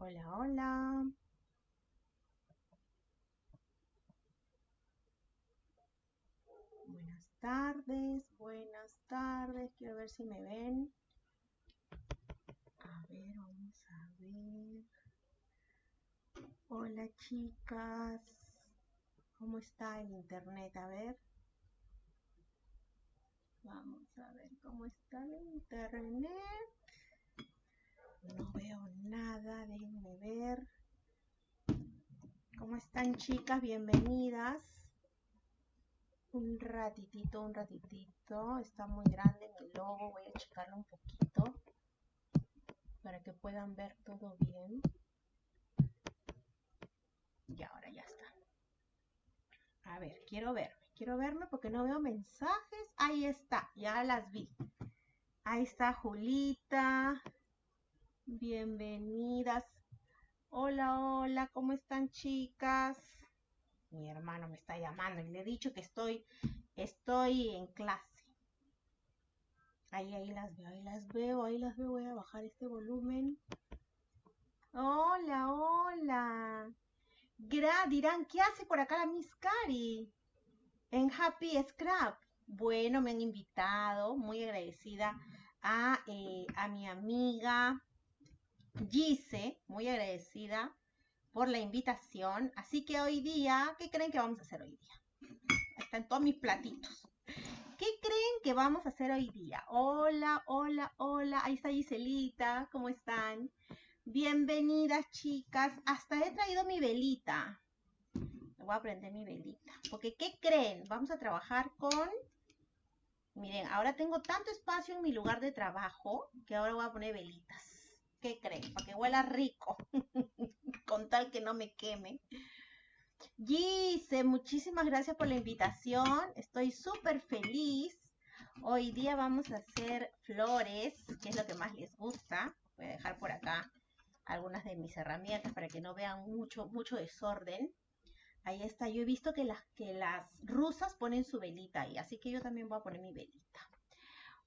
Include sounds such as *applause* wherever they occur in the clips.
Hola, hola. Buenas tardes, buenas tardes. Quiero ver si me ven. A ver, vamos a ver. Hola, chicas. ¿Cómo está el internet? A ver. Vamos a ver cómo está el internet. No veo nada, déjenme ver. ¿Cómo están chicas? Bienvenidas. Un ratitito, un ratitito. Está muy grande mi logo. Voy a checarlo un poquito para que puedan ver todo bien. Y ahora ya está. A ver, quiero verme. Quiero verme porque no veo mensajes. Ahí está, ya las vi. Ahí está Julita. Bienvenidas. Hola, hola, ¿cómo están chicas? Mi hermano me está llamando y le he dicho que estoy, estoy en clase. Ahí, ahí las veo, ahí las veo, ahí las veo. Voy a bajar este volumen. Hola, hola. Gra, dirán, ¿qué hace por acá la Miss Cari? En Happy Scrap. Bueno, me han invitado, muy agradecida a, eh, a mi amiga Gise, muy agradecida por la invitación. Así que hoy día, ¿qué creen que vamos a hacer hoy día? Están todos mis platitos. ¿Qué creen que vamos a hacer hoy día? Hola, hola, hola. Ahí está Giselita. ¿Cómo están? Bienvenidas, chicas. Hasta he traído mi velita. Voy a prender mi velita. Porque, ¿qué creen? Vamos a trabajar con... Miren, ahora tengo tanto espacio en mi lugar de trabajo que ahora voy a poner velitas. ¿Qué creen? Para que huela rico. *laughs* Con tal que no me queme. Gise, muchísimas gracias por la invitación. Estoy súper feliz. Hoy día vamos a hacer flores, que es lo que más les gusta. Voy a dejar por acá algunas de mis herramientas para que no vean mucho, mucho desorden. Ahí está. Yo he visto que las, que las rusas ponen su velita ahí, así que yo también voy a poner mi velita.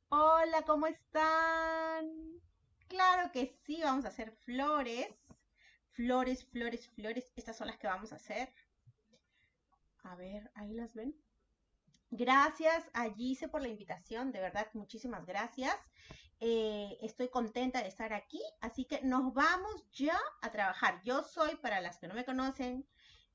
Hola, ¿cómo están? Claro que sí, vamos a hacer flores. Flores, flores, flores. Estas son las que vamos a hacer. A ver, ahí las ven. Gracias a Gise por la invitación, de verdad, muchísimas gracias. Eh, estoy contenta de estar aquí, así que nos vamos ya a trabajar. Yo soy, para las que no me conocen,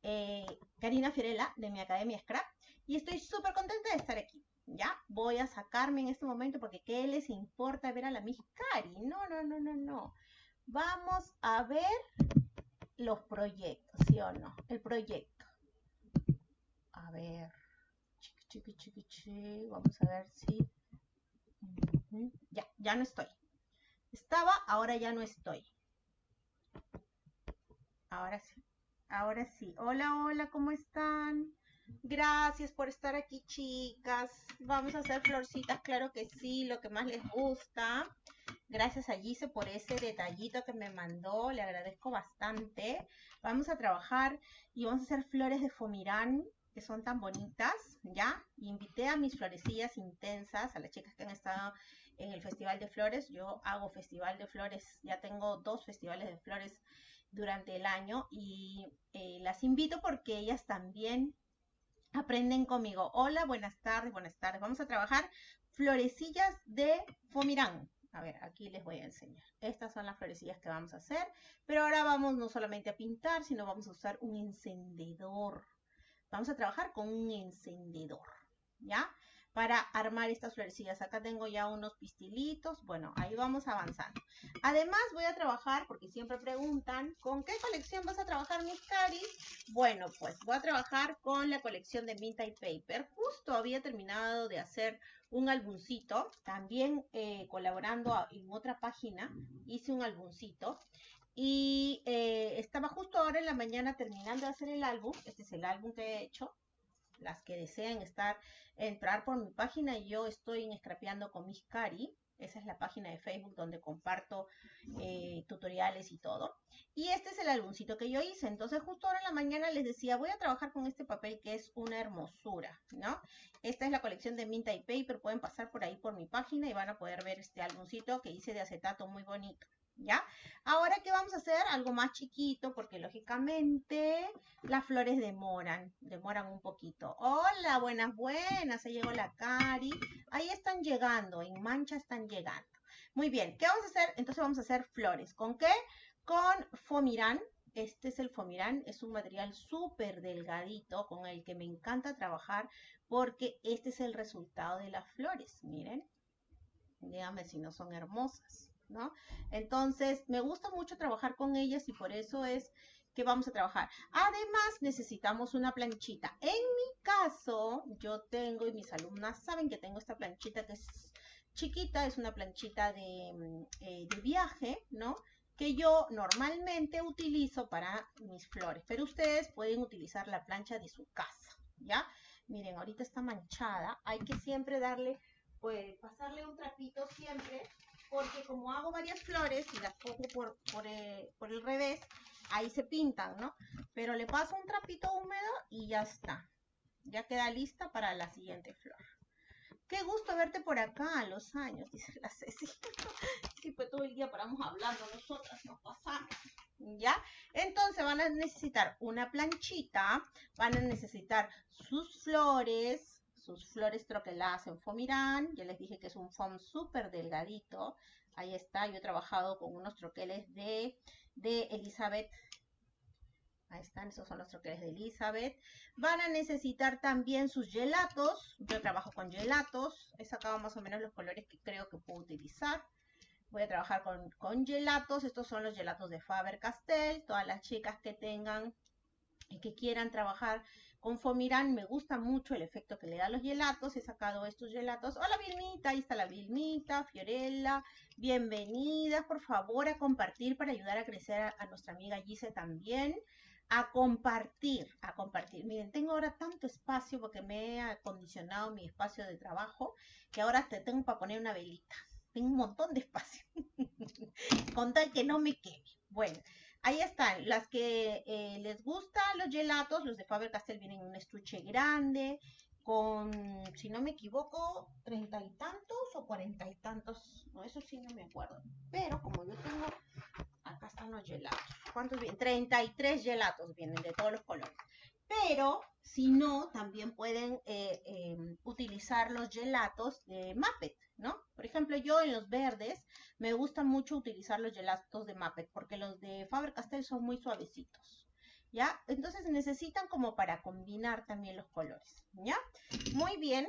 eh, Karina Fiorella de mi Academia Scrap y estoy súper contenta de estar aquí. ¿Ya? Voy a sacarme en este momento porque ¿qué les importa ver a la Miss Cari? No, no, no, no, no. Vamos a ver los proyectos, ¿sí o no? El proyecto. A ver. Chiqui, chiqui, chiqui, chiqui. Vamos a ver si... Ya, ya no estoy. Estaba, ahora ya no estoy. Ahora sí. Ahora sí. Hola, hola, ¿cómo están? Gracias por estar aquí, chicas. Vamos a hacer florcitas, claro que sí, lo que más les gusta. Gracias a Gise por ese detallito que me mandó, le agradezco bastante. Vamos a trabajar y vamos a hacer flores de fomirán, que son tan bonitas, ¿ya? invité a mis florecillas intensas, a las chicas que han estado en el Festival de Flores. Yo hago Festival de Flores, ya tengo dos festivales de flores durante el año y eh, las invito porque ellas también aprenden conmigo. Hola, buenas tardes, buenas tardes. Vamos a trabajar florecillas de Fomirán. A ver, aquí les voy a enseñar. Estas son las florecillas que vamos a hacer. Pero ahora vamos no solamente a pintar, sino vamos a usar un encendedor. Vamos a trabajar con un encendedor, ¿ya? Para armar estas florecillas. Acá tengo ya unos pistilitos. Bueno, ahí vamos avanzando. Además voy a trabajar, porque siempre preguntan, ¿con qué colección vas a trabajar, mis caris? Bueno, pues voy a trabajar con la colección de Vintage Paper. Justo había terminado de hacer un álbumcito. También eh, colaborando en otra página, hice un álbumcito. Y eh, estaba justo ahora en la mañana terminando de hacer el álbum. Este es el álbum que he hecho las que deseen estar, entrar por mi página, yo estoy en Scrapeando con Miss Cari. Esa es la página de Facebook donde comparto eh, tutoriales y todo. Y este es el álbumcito que yo hice. Entonces justo ahora en la mañana les decía, voy a trabajar con este papel que es una hermosura, ¿no? Esta es la colección de Minta y Paper. Pueden pasar por ahí por mi página y van a poder ver este álbumcito que hice de acetato muy bonito. ¿Ya? Ahora, ¿qué vamos a hacer? Algo más chiquito, porque lógicamente las flores demoran, demoran un poquito. Hola, buenas, buenas, se llegó la Cari. Ahí están llegando, en mancha están llegando. Muy bien, ¿qué vamos a hacer? Entonces vamos a hacer flores. ¿Con qué? Con Fomirán. Este es el Fomirán, es un material súper delgadito con el que me encanta trabajar porque este es el resultado de las flores. Miren, díganme si no son hermosas. ¿No? Entonces, me gusta mucho trabajar con ellas y por eso es que vamos a trabajar. Además, necesitamos una planchita. En mi caso, yo tengo, y mis alumnas saben que tengo esta planchita que es chiquita, es una planchita de, mm, eh, de viaje, ¿no? que yo normalmente utilizo para mis flores, pero ustedes pueden utilizar la plancha de su casa, ¿ya? Miren, ahorita está manchada, hay que siempre darle, pues, pasarle un trapito siempre porque como hago varias flores y las pongo por, eh, por, el revés, ahí se pintan, ¿no? Pero le paso un trapito húmedo y ya está. Ya queda lista para la siguiente flor. Qué gusto verte por acá a los años, *laughs* dice la Ceci. sí, pues todo el día paramos hablando, nosotras nos pasamos. ¿Ya? Entonces van a necesitar una planchita, van a necesitar sus flores, sus flores troqueladas en fomirán. Ya les dije que es un foam súper delgadito. Ahí está, yo he trabajado con unos troqueles de, de Elizabeth. Ahí están, esos son los troqueles de Elizabeth. Van a necesitar también sus gelatos. Yo trabajo con gelatos. He sacado más o menos los colores que creo que puedo utilizar. Voy a trabajar con, con gelatos. Estos son los gelatos de Faber-Castell. Todas las chicas que tengan y que quieran trabajar con Fomirán me gusta mucho el efecto que le da a los gelatos. He sacado estos gelatos. Hola Vilmita, ahí está la Vilmita, Fiorella. Bienvenidas, por favor, a compartir para ayudar a crecer a, nuestra amiga Gise también. A compartir, a compartir. Miren, tengo ahora tanto espacio porque me he acondicionado mi espacio de trabajo que ahora te tengo para poner una velita. Tengo un montón de espacio. *laughs* Con tal que no me queme. Bueno, Ahí están, las que eh, les gustan los gelatos, los de Faber-Castell vienen en un estuche grande, con, si no me equivoco, treinta y tantos o cuarenta y tantos, no, eso sí no me acuerdo. Pero como yo tengo, acá están los gelatos. ¿Cuántos vienen? 33 gelatos vienen de todos los colores. Pero, si no, también pueden eh, em, utilizar los gelatos de Muppet, ¿no? Por ejemplo, yo en los verdes me gusta mucho utilizar los gelatos de Muppet porque los de Faber-Castell son muy suavecitos. ¿Ya? Entonces necesitan como para combinar también los colores, ¿ya? Muy bien.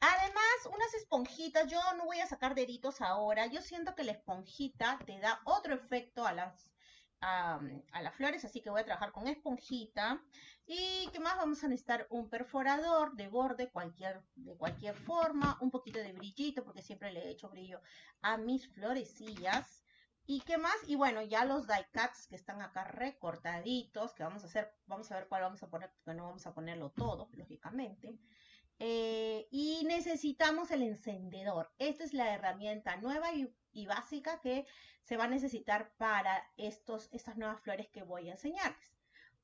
Además, unas esponjitas, yo no voy a sacar deditos ahora, yo siento que la esponjita te da otro efecto a las, a, a las flores, así que voy a trabajar con esponjita. ¿Y qué más? Vamos a necesitar un perforador de borde cualquier, de cualquier forma, un poquito de brillito, porque siempre le he hecho brillo a mis florecillas. ¿Y qué más? Y bueno, ya los die cuts que están acá recortaditos, que vamos a hacer, vamos a ver cuál vamos a poner, porque no vamos a ponerlo todo, lógicamente. Eh, y necesitamos el encendedor. Esta es la herramienta nueva y, y, básica que se va a necesitar para estos, estas nuevas flores que voy a enseñarles.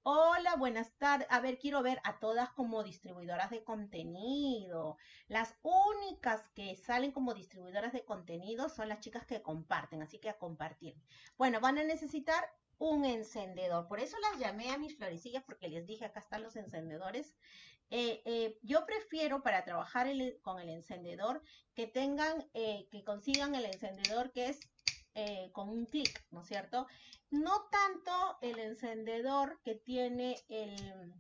Hola, buenas tardes. A ver, quiero ver a todas como distribuidoras de contenido. Las únicas que salen como distribuidoras de contenido son las chicas que comparten, así que a compartir. Bueno, van a necesitar un encendedor. Por eso las llamé a mis florecillas porque les dije, acá están los encendedores. Eh, eh, yo prefiero para trabajar con el encendedor que tengan, eh, que consigan el encendedor que es con un clic, ¿no es cierto? No tanto el encendedor que tiene el,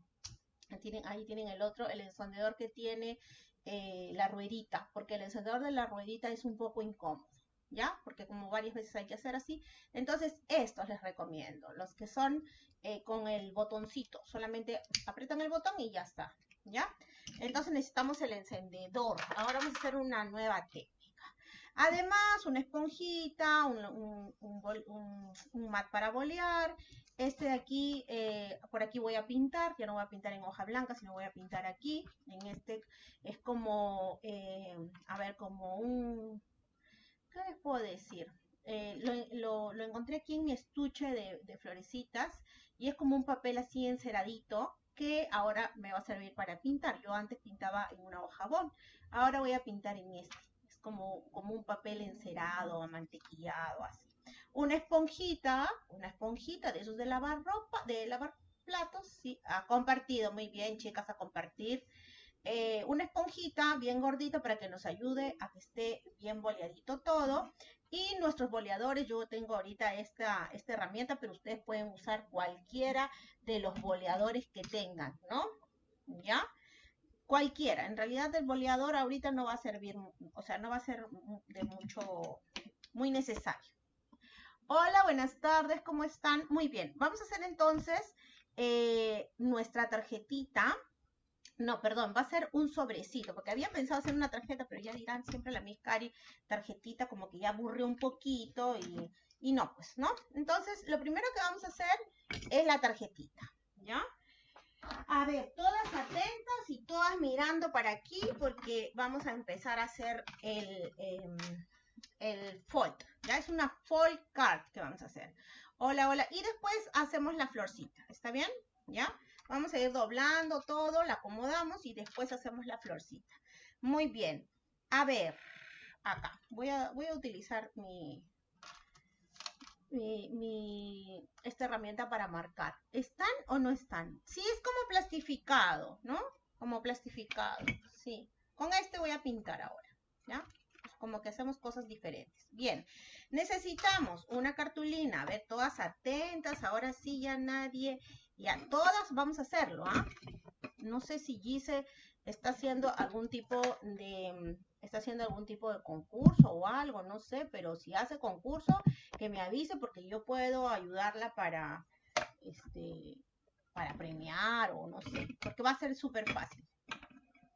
ahí tienen el otro, el encendedor que tiene eh, la ruedita, porque el encendedor de la ruedita es un poco incómodo, ¿ya? Porque como varias veces hay que hacer así. Entonces, estos les recomiendo, los que son eh, con el botoncito, solamente apretan el botón y ya está, ¿ya? Entonces necesitamos el encendedor. Ahora vamos a hacer una nueva técnica. Además, una esponjita, un, mat para bolear. Este de aquí, eh, por aquí voy a pintar, ya no voy a pintar en hoja blanca, sino voy a pintar aquí. En este es como, eh, a ver, como un, ¿qué les puedo decir? Eh, lo, encontré aquí en mi estuche de, de florecitas y es como un papel así enceradito que ahora me va a servir para pintar. Yo antes pintaba en una hoja bond, ahora voy a pintar en este como, como un papel encerado, mantequillado, así. una esponjita, una esponjita de esos de lavar ropa, de lavar platos, sí, ha compartido, muy bien, chicas, a compartir. Eh, una esponjita bien gordita para que nos ayude a que esté bien boleadito todo. Y nuestros boleadores, yo tengo ahorita esta, esta herramienta, pero ustedes pueden usar cualquiera de los boleadores que tengan, ¿no? ¿Ya? Cualquiera. En realidad el boleador ahorita no va a servir, o sea, no va a ser de mucho, muy necesario. Hola, buenas tardes, ¿cómo están? Muy bien, vamos a hacer entonces eh, nuestra tarjetita. No, perdón, va a ser un sobrecito, porque había pensado hacer una tarjeta, pero ya dirán siempre la Miss tarjetita como que ya aburrió un poquito y, y no, pues, ¿no? Entonces, lo primero que vamos a hacer es la tarjetita, ¿ya? A ver, todas atentas y todas mirando para aquí porque vamos a empezar a hacer el, em, el fold, ¿ya? Es una fold card que vamos a hacer. Hola, hola. Y después hacemos la florcita, ¿está bien? ¿Ya? Vamos a ir doblando todo, la acomodamos y después hacemos la florcita. Muy bien. A ver, acá. Voy a, voy a utilizar mi, mi, esta herramienta para marcar. ¿Están o no están? Sí, es como plastificado, ¿no? Como plastificado, sí. Con este voy a pintar ahora, ¿ya? como que hacemos cosas diferentes. Bien, necesitamos una cartulina. A ver, todas atentas. Ahora sí ya nadie ya todas vamos a hacerlo, ¿ah? No sé si Gise está haciendo algún tipo de está haciendo algún tipo de concurso o algo, no sé, pero si hace concurso, que me avise porque yo puedo ayudarla para este para premiar o no sé, porque va a ser súper fácil.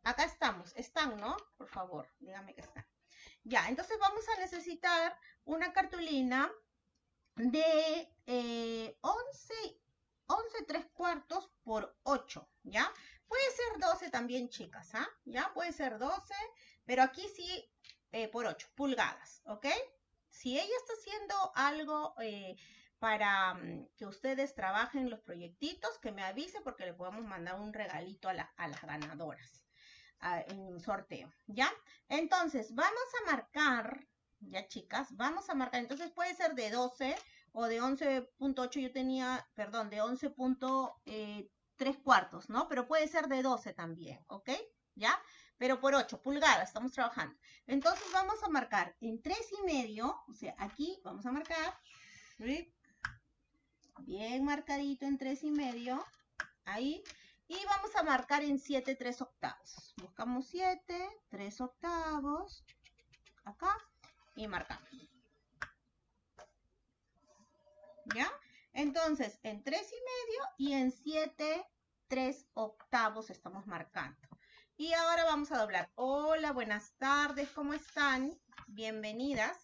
Acá estamos, están, ¿no? Por favor, dígame que están. Ya, entonces vamos a necesitar una cartulina de eh, 11 11 3 cuartos por 8, ¿ya? Puede ser 12 también, chicas, ¿ah? ¿Ya? Puede ser 12, pero aquí sí eh, por 8 pulgadas, ¿ok? Si ella está haciendo algo eh, para mm, que ustedes trabajen los proyectitos, que me avise porque le podemos mandar un regalito a, las ganadoras en un sorteo, ¿ya? Entonces, vamos a marcar, ya chicas, vamos a marcar, entonces puede ser de 12 o de 11.8 yo tenía, perdón, de 11.3 eh, cuartos, ¿no? Pero puede ser de 12 también, ¿ok? ¿Ya? Pero por 8 pulgadas estamos trabajando. Entonces vamos a marcar en 3 y medio, o sea, aquí vamos a marcar, bien marcadito en 3 y medio, ahí, y vamos a marcar en 7 3 octavos. Buscamos 7, 3 octavos, acá, y marcamos. ¿ya? Entonces, en 3 y medio y en 7, 3 octavos estamos marcando. Y ahora vamos a doblar. Hola, buenas tardes, ¿cómo están? Bienvenidas.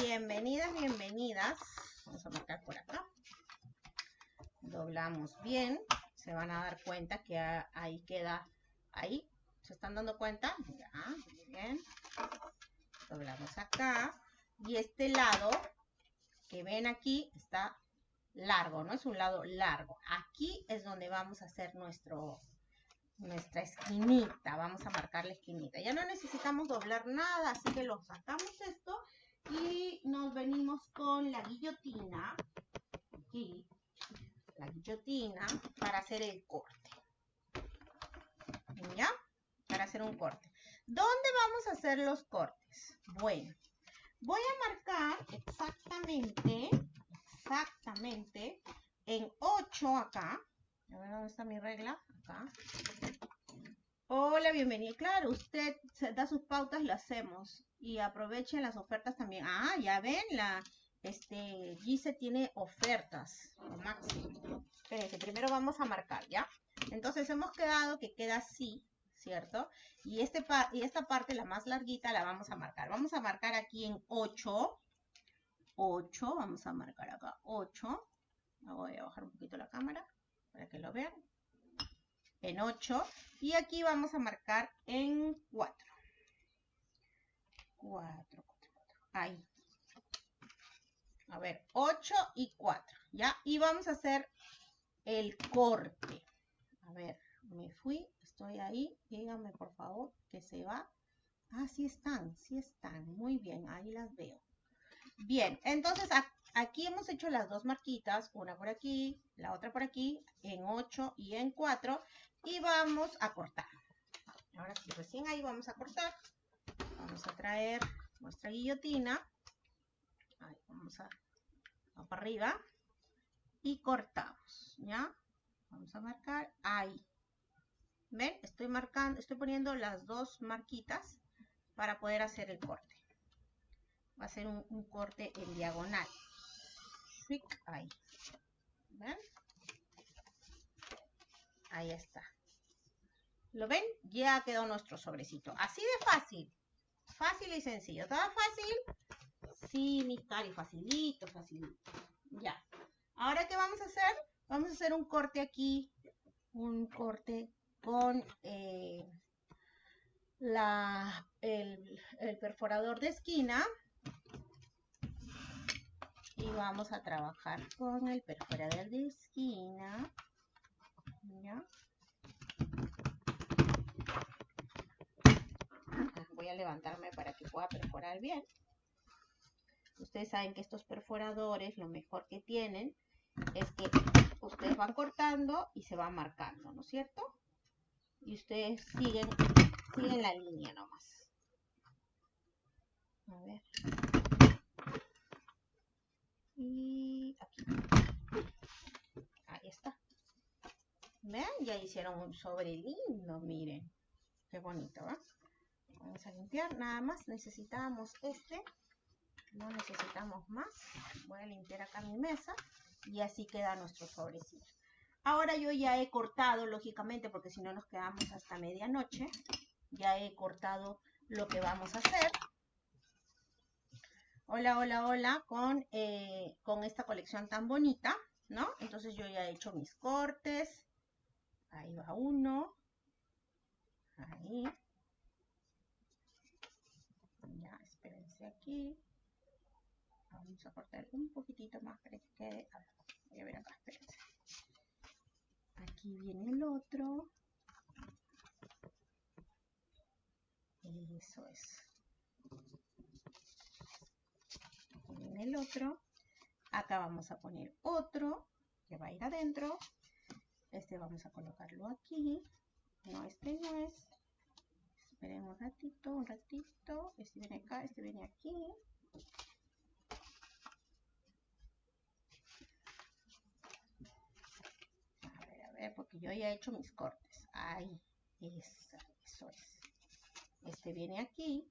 Bienvenidas, bienvenidas. Vamos a marcar por acá. Doblamos bien. Se van a dar cuenta que ahí queda, ahí. ¿Se están dando cuenta? Ya, muy bien. Doblamos acá. Y este lado que ven aquí está largo, ¿no? Es un lado largo. Aquí es donde vamos a hacer nuestro, nuestra esquinita. Vamos a marcar la esquinita. Ya no necesitamos doblar nada, así que lo sacamos esto y nos venimos con la guillotina. Aquí, la guillotina para hacer el corte. ¿Ya? Para hacer un corte. ¿Dónde vamos a hacer los cortes? Bueno, Voy a marcar exactamente, exactamente, en 8 acá. A ver dónde está mi regla. Hola, bienvenido. Claro, usted da sus pautas, lo hacemos. Y aprovechen las ofertas también. Ah, ya ven, la este Gise tiene ofertas. Espérense, primero vamos a marcar, ¿ya? Entonces hemos quedado que queda así. ¿cierto? Y, este y esta parte, la más larguita, la vamos a marcar. Vamos a marcar aquí en 8. 8, vamos a marcar acá 8. Voy a bajar un poquito la cámara para que lo vean. En 8. Y aquí vamos a marcar en 4. 4, 4, 4. Ahí. A ver, 8 y 4. ¿Ya? Y vamos a hacer el corte. A ver, me fui, estoy ahí, díganme por favor que se va. Ah, sí están, sí están, muy bien, ahí las veo. Bien, entonces aquí hemos hecho las dos marquitas, una por aquí, la otra por aquí, en 8 y en 4, y vamos a cortar. Ahora sí, recién ahí vamos a cortar. Vamos a traer nuestra guillotina. Vamos a, para arriba. Y cortamos, ¿ya? Vamos a marcar ahí. ¿Ven? Estoy marcando, estoy poniendo las dos marquitas para poder hacer el corte. Va a ser un, corte en diagonal. Ahí. ¿Ven? Ahí está. ¿Lo ven? Ya quedó nuestro sobrecito. Así de fácil. Fácil y sencillo. ¿Todo fácil? Sí, mi cari, facilito, facilito. Ya. Ahora, ¿qué vamos a hacer? Vamos a hacer un corte aquí. Un corte con eh, la, el, el perforador de esquina. Y vamos a trabajar con el perforador de esquina. ¿Ya? Voy a levantarme para que pueda perforar bien. Ustedes saben que estos perforadores lo mejor que tienen es que ustedes van cortando y se van marcando, ¿no es cierto? Y ustedes siguen, siguen la línea nomás. A ver. Y aquí. Ahí está. ¿Ven? Ya hicieron un sobre lindo, miren. Qué bonito, ¿va? Vamos a limpiar, nada más necesitamos este, no necesitamos más. Voy a limpiar acá mi mesa y así queda nuestro sobrecito. Ahora yo ya he cortado, lógicamente, porque si no nos quedamos hasta medianoche. Ya he cortado lo que vamos a hacer. Hola, hola, hola, con, eh, con esta colección tan bonita, ¿no? Entonces yo ya he hecho mis cortes. Ahí va uno. Ahí. Ya, aquí. Vamos a cortar un poquitito más para que quede. Voy a ver acá, espérense. Aquí viene el otro. Eso es. El otro. Acá vamos a poner otro que va a ir adentro. Este vamos a colocarlo aquí. No, este no es. Esperen un ratito, un ratito. Este viene acá, este viene aquí. A ver, a ver, porque yo ya he hecho mis cortes. Ahí, eso, eso es. Este viene aquí.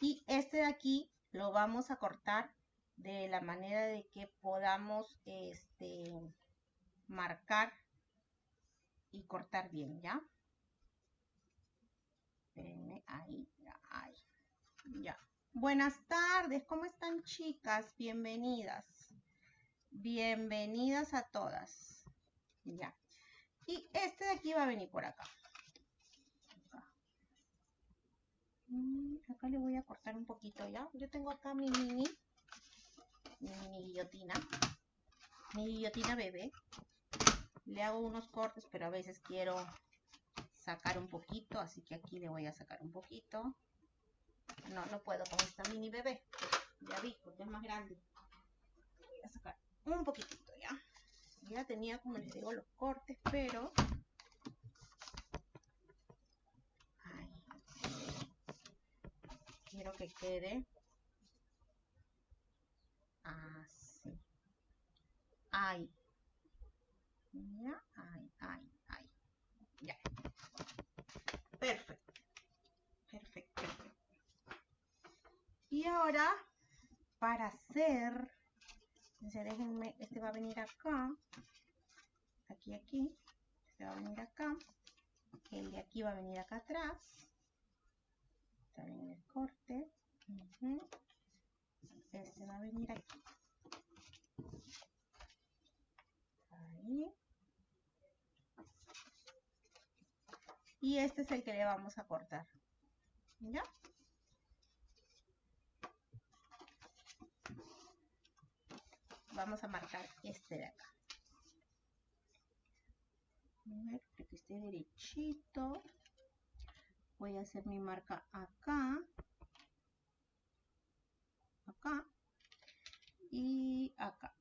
Y este de aquí lo vamos a cortar de la manera de que podamos este, marcar y cortar bien, ¿ya? Espérenme, ahí, ahí. Ya. Buenas tardes, ¿cómo están chicas? Bienvenidas. Bienvenidas a todas. Ya. Y este de aquí va a venir por acá. Acá, acá le voy a cortar un poquito ya. Yo tengo acá mi mini, mi mini guillotina. Mi guillotina bebé. Le hago unos cortes, pero a veces quiero sacar un poquito, así que aquí le voy a sacar un poquito. No, no puedo con esta mini bebé. Ya vi, porque es más grande. Voy a sacar un poquitito ya. Ya tenía, como les digo, los cortes, pero... Quiero que quede así. Ahí. Ya, ahí, ahí, ahí. Ya. Y ahora, para hacer, déjenme, este va a venir acá, aquí, aquí, este va a venir acá, el de aquí va a venir acá atrás, bien el corte, este va a venir aquí, ahí, y este es el que le vamos a cortar. ¿Ya? Vamos a marcar este de acá. A ver, que esté derechito. Voy a hacer mi marca acá. acá y acá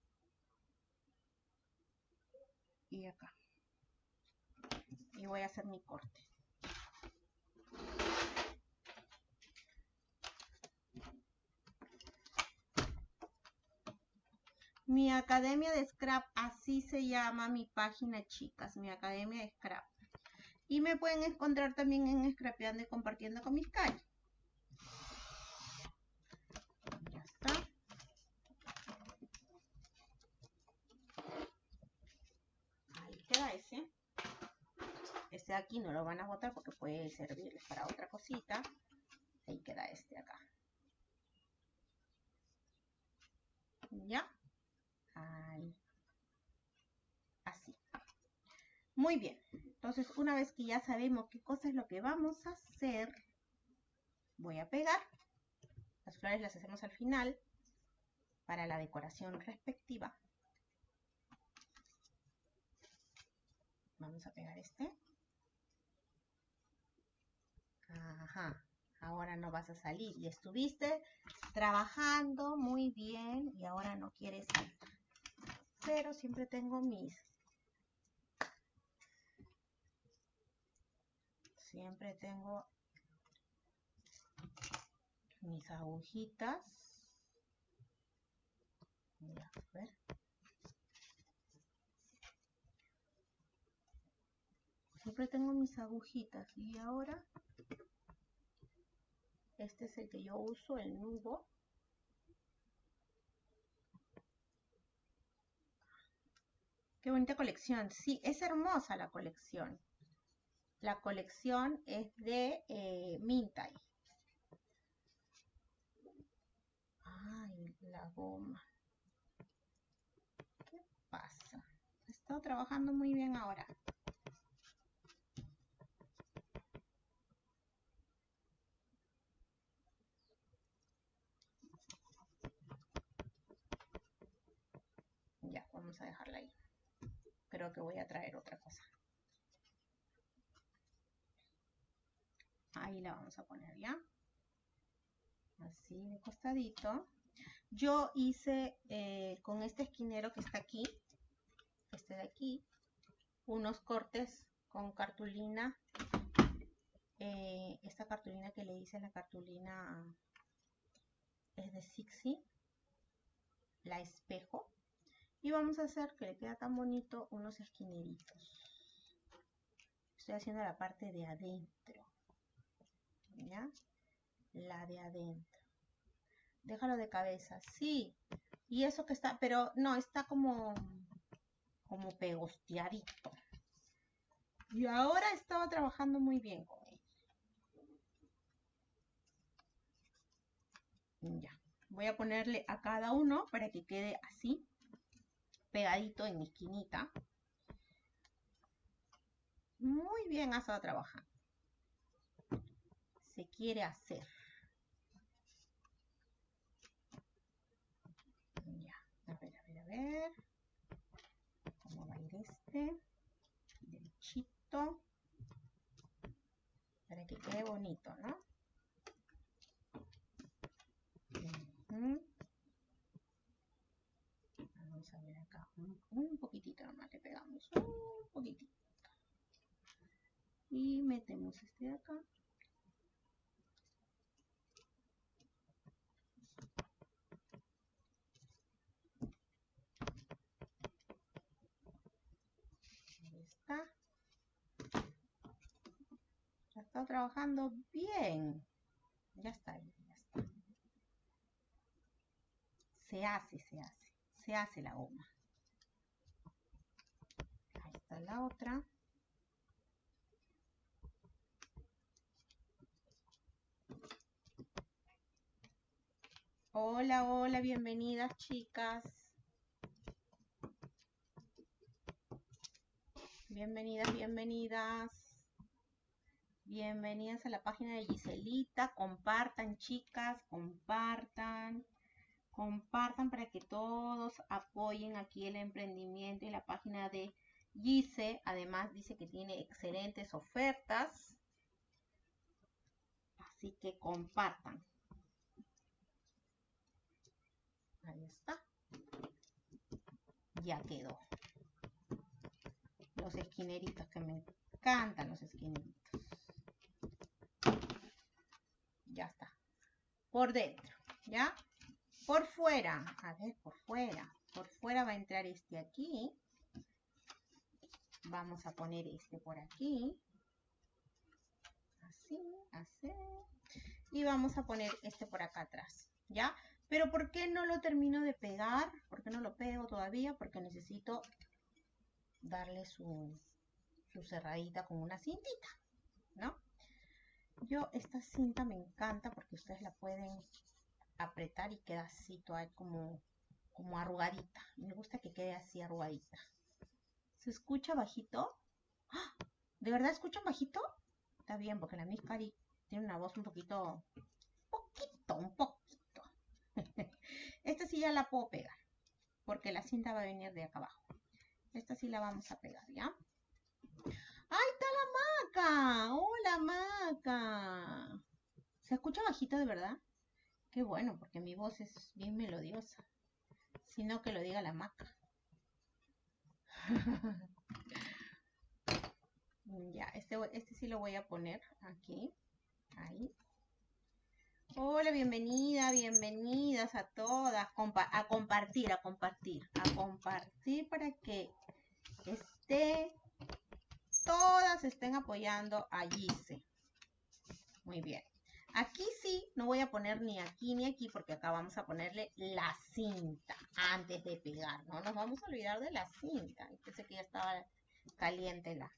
y acá y voy a hacer mi corte Mi academia de scrap, así se llama mi página, chicas, mi academia de scrap. Y me pueden encontrar también en Scrapeando y compartiendo con mis calles. Ya está. Ahí queda ese. Este de aquí no lo van a botar porque puede servirles para otra cosita. Ahí queda este acá. ¿Ya? Así. Muy bien. Entonces, una vez que ya sabemos qué cosa es lo que vamos a hacer, voy a pegar. Las flores las hacemos al final para la decoración respectiva. Vamos a pegar este. Ajá. Ahora no vas a salir. Y estuviste trabajando muy bien y ahora no quieres salir pero siempre tengo mis siempre tengo mis agujitas. Siempre tengo mis agujitas y ahora este es el que yo uso el nudo Qué bonita colección. Sí, es hermosa la colección. La colección es de eh, Mintai. Ay, la goma. ¿Qué pasa? He estado trabajando muy bien ahora. Ya, vamos a dejarla ahí que voy a traer otra cosa. Ahí la vamos a poner ya. Así de costadito. Yo hice eh, con este esquinero que está aquí, este de aquí, unos cortes con cartulina. Eh, esta cartulina que le hice, la cartulina es de Sixi, la espejo. Y vamos a hacer que le queda tan bonito unos esquineritos. Estoy haciendo la parte de adentro. ¿Ya? La de adentro. Déjalo de cabeza. Sí. Y eso que está, pero no, está como, como pegosteadito. Y ahora estaba trabajando muy bien con él. Ya. Voy a ponerle a cada uno para que quede así pegadito en mi esquinita. Muy bien ha estado trabajando. Se quiere hacer. Ya, a ver, a ver, a ver. ¿Cómo va a ir este? Derechito. Para que quede bonito, ¿no? a ver acá, un, poquitito nomás le pegamos, un poquitito. Y metemos este de acá. Ahí está. Ya está trabajando bien. Ya está, ya está. Se hace, se hace se hace la goma. La otra. Hola, hola, bienvenidas chicas. Bienvenidas, bienvenidas. Bienvenidas a la página de Giselita. Compartan, chicas, compartan compartan para que todos apoyen aquí el emprendimiento y la página de Gise. Además dice que tiene excelentes ofertas. Así que compartan. Ahí está. Ya quedó. Los esquineritos que me encantan los esquineritos. Ya está. Por dentro, ¿ya? Por fuera, a ver, por fuera. Por fuera va a entrar este aquí. Vamos a poner este por aquí. Así, así. Y vamos a poner este por acá atrás, ¿ya? Pero ¿por qué no lo termino de pegar? ¿Por qué no lo pego todavía? Porque necesito darle su, su cerradita con una cintita, ¿no? Yo esta cinta me encanta porque ustedes la pueden apretar y queda así como, como arrugadita. Me gusta que quede así arrugadita. ¿Se escucha bajito? ¿De verdad escuchan bajito? Está bien, porque la Miss Cari tiene una voz un poquito, poquito, un poquito. *laughs* Esta sí ya la puedo pegar, porque la cinta va a venir de acá abajo. Esta sí la vamos a pegar, ¿ya? ¡Ahí está la maca! ¡Hola, maca! ¿Se escucha bajito de verdad? Qué bueno, porque mi voz es bien melodiosa. Sino que lo diga la maca. Ya, este, este sí lo voy a poner aquí. Ahí. Hola, bienvenida, bienvenidas a todas. a compartir, a compartir, a compartir para que esté, todas estén apoyando a Gise. Muy bien. Aquí sí, no voy a poner ni aquí ni aquí porque acá vamos a ponerle la cinta antes de pegar. No nos vamos a olvidar de la cinta. Pensé que ya estaba caliente la.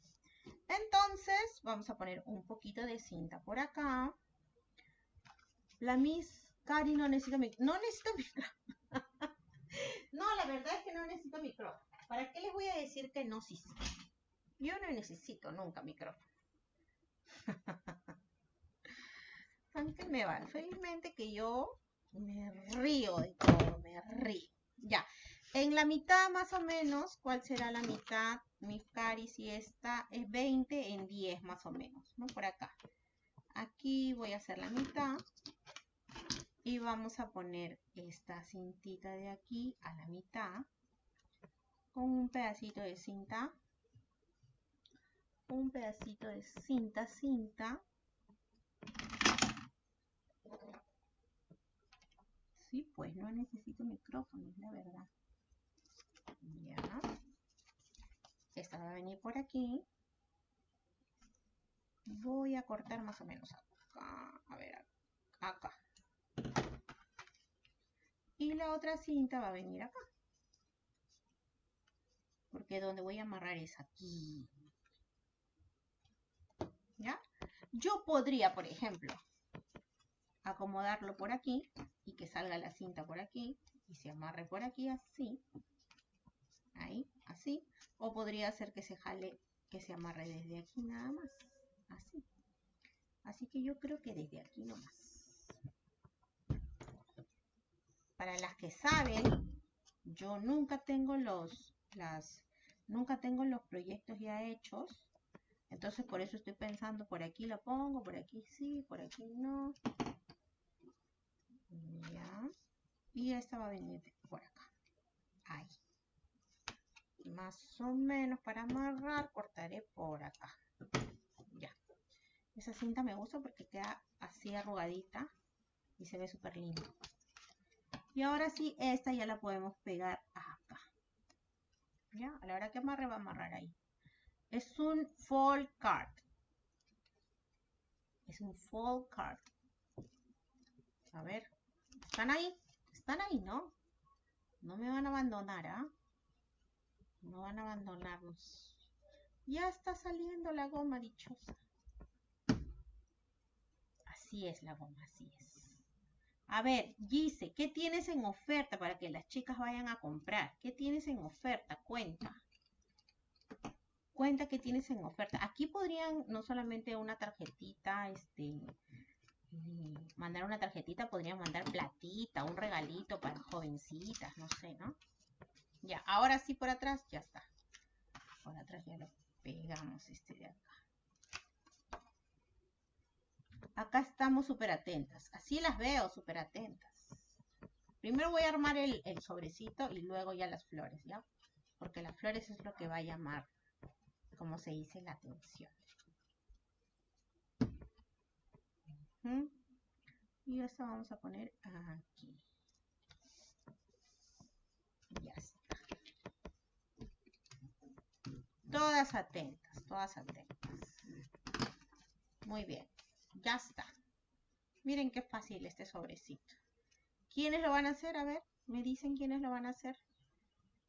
Entonces, vamos a poner un poquito de cinta por acá. La Miss Cari no necesita micrófono. No necesito *laughs* micrófono. no, la verdad es que no necesito micrófono. ¿Para qué les voy a decir que no sí? Yo no necesito nunca micrófono. *laughs* a mí que me va. Felizmente que yo me río de todo, me río. Ya, en la mitad más o menos, ¿cuál será la mitad? Mi cari, si esta es 20 en 10 más o menos, ¿no? Por acá. Aquí voy a hacer la mitad. Y vamos a poner esta cintita de aquí a la mitad. Con un pedacito de cinta. Un pedacito de cinta, cinta. Sí, pues no necesito micrófono, la verdad. Ya. Esta va a venir por aquí. Voy a cortar más o menos acá. A ver, acá. Y la otra cinta va a venir acá. Porque donde voy a amarrar es aquí. ¿Ya? Yo podría, por ejemplo, acomodarlo por aquí y que salga la cinta por aquí y se amarre por aquí así. Ahí, así. O podría hacer que se jale, que se amarre desde aquí nada más. Así. Así que yo creo que desde aquí nomás. Para las que saben, yo nunca tengo los, las, nunca tengo los proyectos ya hechos. Entonces por eso estoy pensando, por aquí lo pongo, por aquí sí, por aquí no. Y esta va a venir por acá. Ahí. Más o menos para amarrar, cortaré por acá. Ya. Esa cinta me gusta porque queda así arrugadita y se ve súper lindo. Y ahora sí, esta ya la podemos pegar acá. Ya, a la hora que amarre va a amarrar ahí. Es un fall card. Es un fall card. A ver, ¿Están ahí? Están ahí, ¿no? No me van a abandonar, ¿ah? No van a abandonarnos. Ya está saliendo la goma dichosa. Así es la goma, así es. A ver, Gise, ¿qué tienes en oferta para que las chicas vayan a comprar? ¿Qué tienes en oferta? Cuenta. Cuenta qué tienes en oferta. Aquí podrían no solamente una tarjetita, este, mandar una tarjetita, podrían mandar platita, un regalito para jovencitas, no sé, ¿no? Ya, ahora sí por atrás, ya está. Por atrás ya lo pegamos este de acá. Acá estamos súper atentas. Así las veo súper atentas. Primero voy a armar el sobrecito y luego ya las flores, ¿ya? Porque las flores es lo que va a llamar, como se dice, la atención. Y esto vamos a poner aquí. Ya está. Todas atentas, todas atentas. Muy bien, ya está. Miren qué fácil este sobrecito. ¿Quiénes lo van a hacer? A ver, me dicen quiénes lo van a hacer.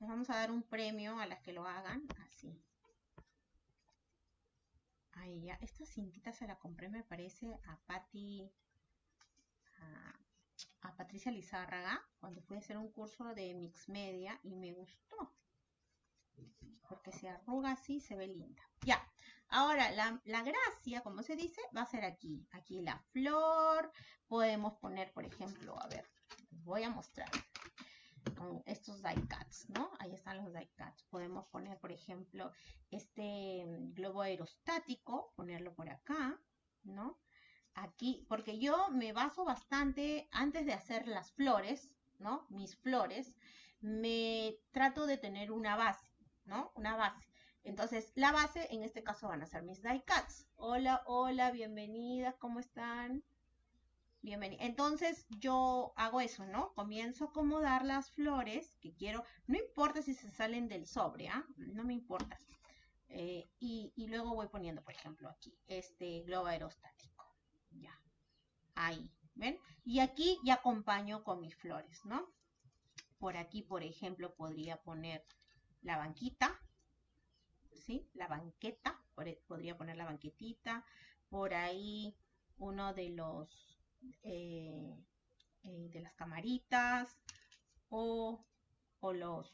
Les vamos a dar un premio a las que lo hagan. Así. Ahí ya. Esta cintita se la compré, me parece, a Patti, a, a Patricia Lizárraga, cuando fui a hacer un curso de Mix Media y me gustó. Porque se arruga así, se ve linda. Ya. Ahora, la, la gracia, como se dice, va a ser aquí. Aquí la flor. Podemos poner, por ejemplo, a ver, voy a mostrar con estos die cuts, ¿no? Ahí están los die cuts. Podemos poner, por ejemplo, este globo aerostático, ponerlo por acá, ¿no? Aquí, porque yo me baso bastante, antes de hacer las flores, ¿no? Mis flores, me trato de tener una base, ¿no? Una base. Entonces, la base, en este caso, van a ser mis die cuts. Hola, hola, bienvenidas, ¿cómo están? Bienvenida. Entonces yo hago eso, ¿no? Comienzo a acomodar las flores que quiero. No importa si se salen del sobre, ¿ah? No me importa. Eh, y, y, luego voy poniendo, por ejemplo, aquí, este globo aerostático. Ya. Ahí, ¿ven? Y aquí ya acompaño con mis flores, ¿no? Por aquí, por ejemplo, podría poner la banquita, ¿sí? La banqueta, podría poner la banquetita. Por ahí uno de los eh, eh, de las camaritas o, o los,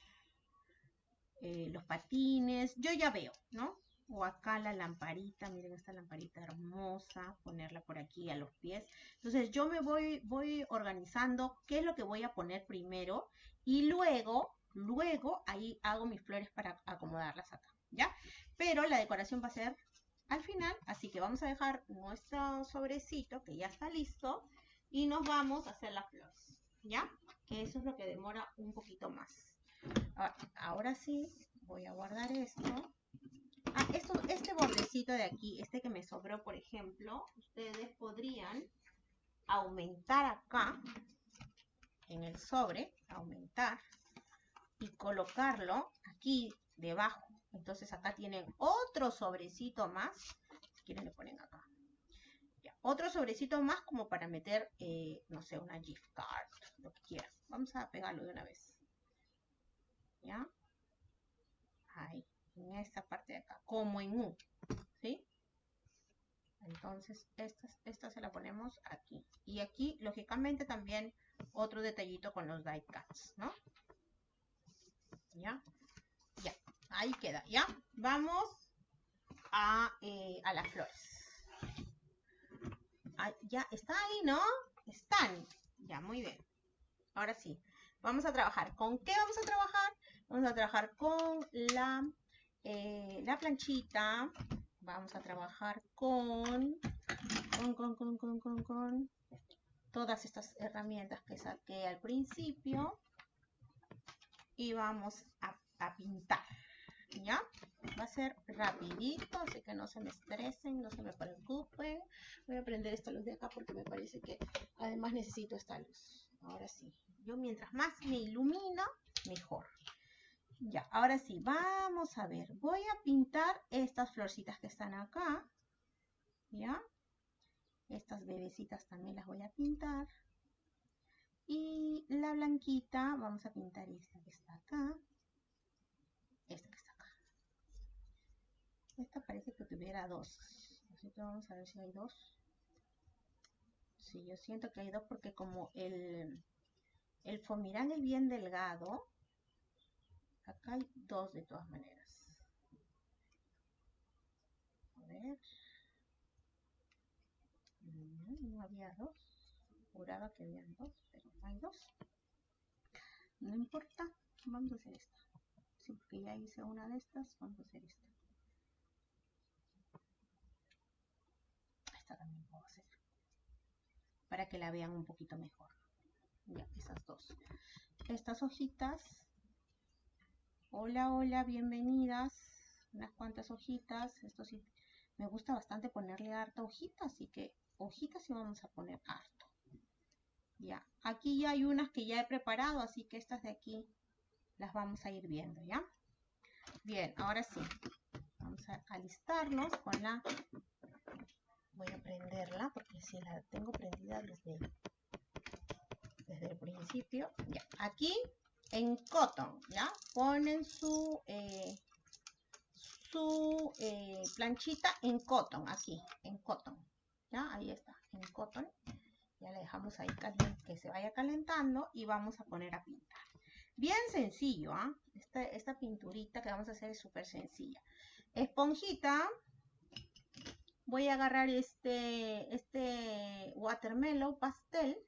eh, los patines. Yo ya veo, ¿no? O acá la lamparita, miren esta lamparita hermosa, ponerla por aquí a los pies. Entonces yo me voy, voy organizando qué es lo que voy a poner primero y luego, luego ahí hago mis flores para acomodarlas acá, ¿ya? Pero la decoración va a ser al final. Así que vamos a dejar nuestro sobrecito que ya está listo y nos vamos a hacer las flores. ¿Ya? Que eso es lo que demora un poquito más. Ah, ahora sí, voy a guardar esto. Ah, esto, este bordecito de aquí, este que me sobró, por ejemplo, ustedes podrían aumentar acá en el sobre, aumentar y colocarlo aquí debajo entonces acá tienen otro sobrecito más. Si quieren le ponen acá. Otro sobrecito más como para meter, eh, no sé, una gift card, lo que quieran. Vamos a pegarlo de una vez. ¿Ya? Ahí, en esta parte de acá, como en U. ¿Sí? Entonces, esta, esta se la ponemos aquí. Y aquí, lógicamente, también otro detallito con los die cuts, ¿no? ¿Ya? Ahí queda, ¿ya? Vamos a, eh, a las flores. ya, está ahí, ¿no? Están. Ya, muy bien. Ahora sí, vamos a trabajar. ¿Con qué vamos a trabajar? Vamos a trabajar con la, eh, la planchita. Vamos a trabajar con, con, con, con, con, con, todas estas herramientas que saqué al principio. Y vamos a pintar. ¿Ya? Va a ser rapidito, así que no se me estresen, no se me preocupen. Voy a prender esta luz de acá porque me parece que además necesito esta luz. Ahora sí, yo mientras más me ilumina, mejor. Ya, ahora sí, vamos a ver. Voy a pintar estas florcitas que están acá. ¿Ya? Estas bebecitas también las voy a pintar. Y la blanquita, vamos a pintar esta que está acá. Esta que está esta parece que tuviera dos. Así que vamos a ver si hay dos. Sí, yo siento que hay dos porque como el, el fomirán es bien delgado, acá hay dos de todas maneras. A ver. Mm, no, había dos. Juraba que habían dos, pero no hay dos. No importa, vamos a hacer esta. Sí, porque ya hice una de estas, vamos a hacer esta. También puedo hacer para que la vean un poquito mejor esas dos. Estas hojitas. Hola, hola, bienvenidas. Unas cuantas hojitas. Esto sí, me gusta bastante ponerle harta hojita, así que hojitas sí vamos a poner harto. Ya, aquí ya hay unas que ya he preparado, así que estas de aquí las vamos a ir viendo, ¿ya? Bien, ahora sí. Vamos a alistarnos con la... Voy a prenderla porque si la tengo prendida desde, desde el principio. Aquí en cotton, ¿ya? Ponen su, eh, su eh, planchita en cotton, aquí, en cotton. ¿Ya? Ahí está, en cotton. Ya la dejamos ahí que se vaya calentando y vamos a poner a pintar. Bien sencillo, ¿ah? Esta, pinturita que vamos a hacer es súper sencilla. Esponjita. Voy a agarrar este, este watermelon pastel.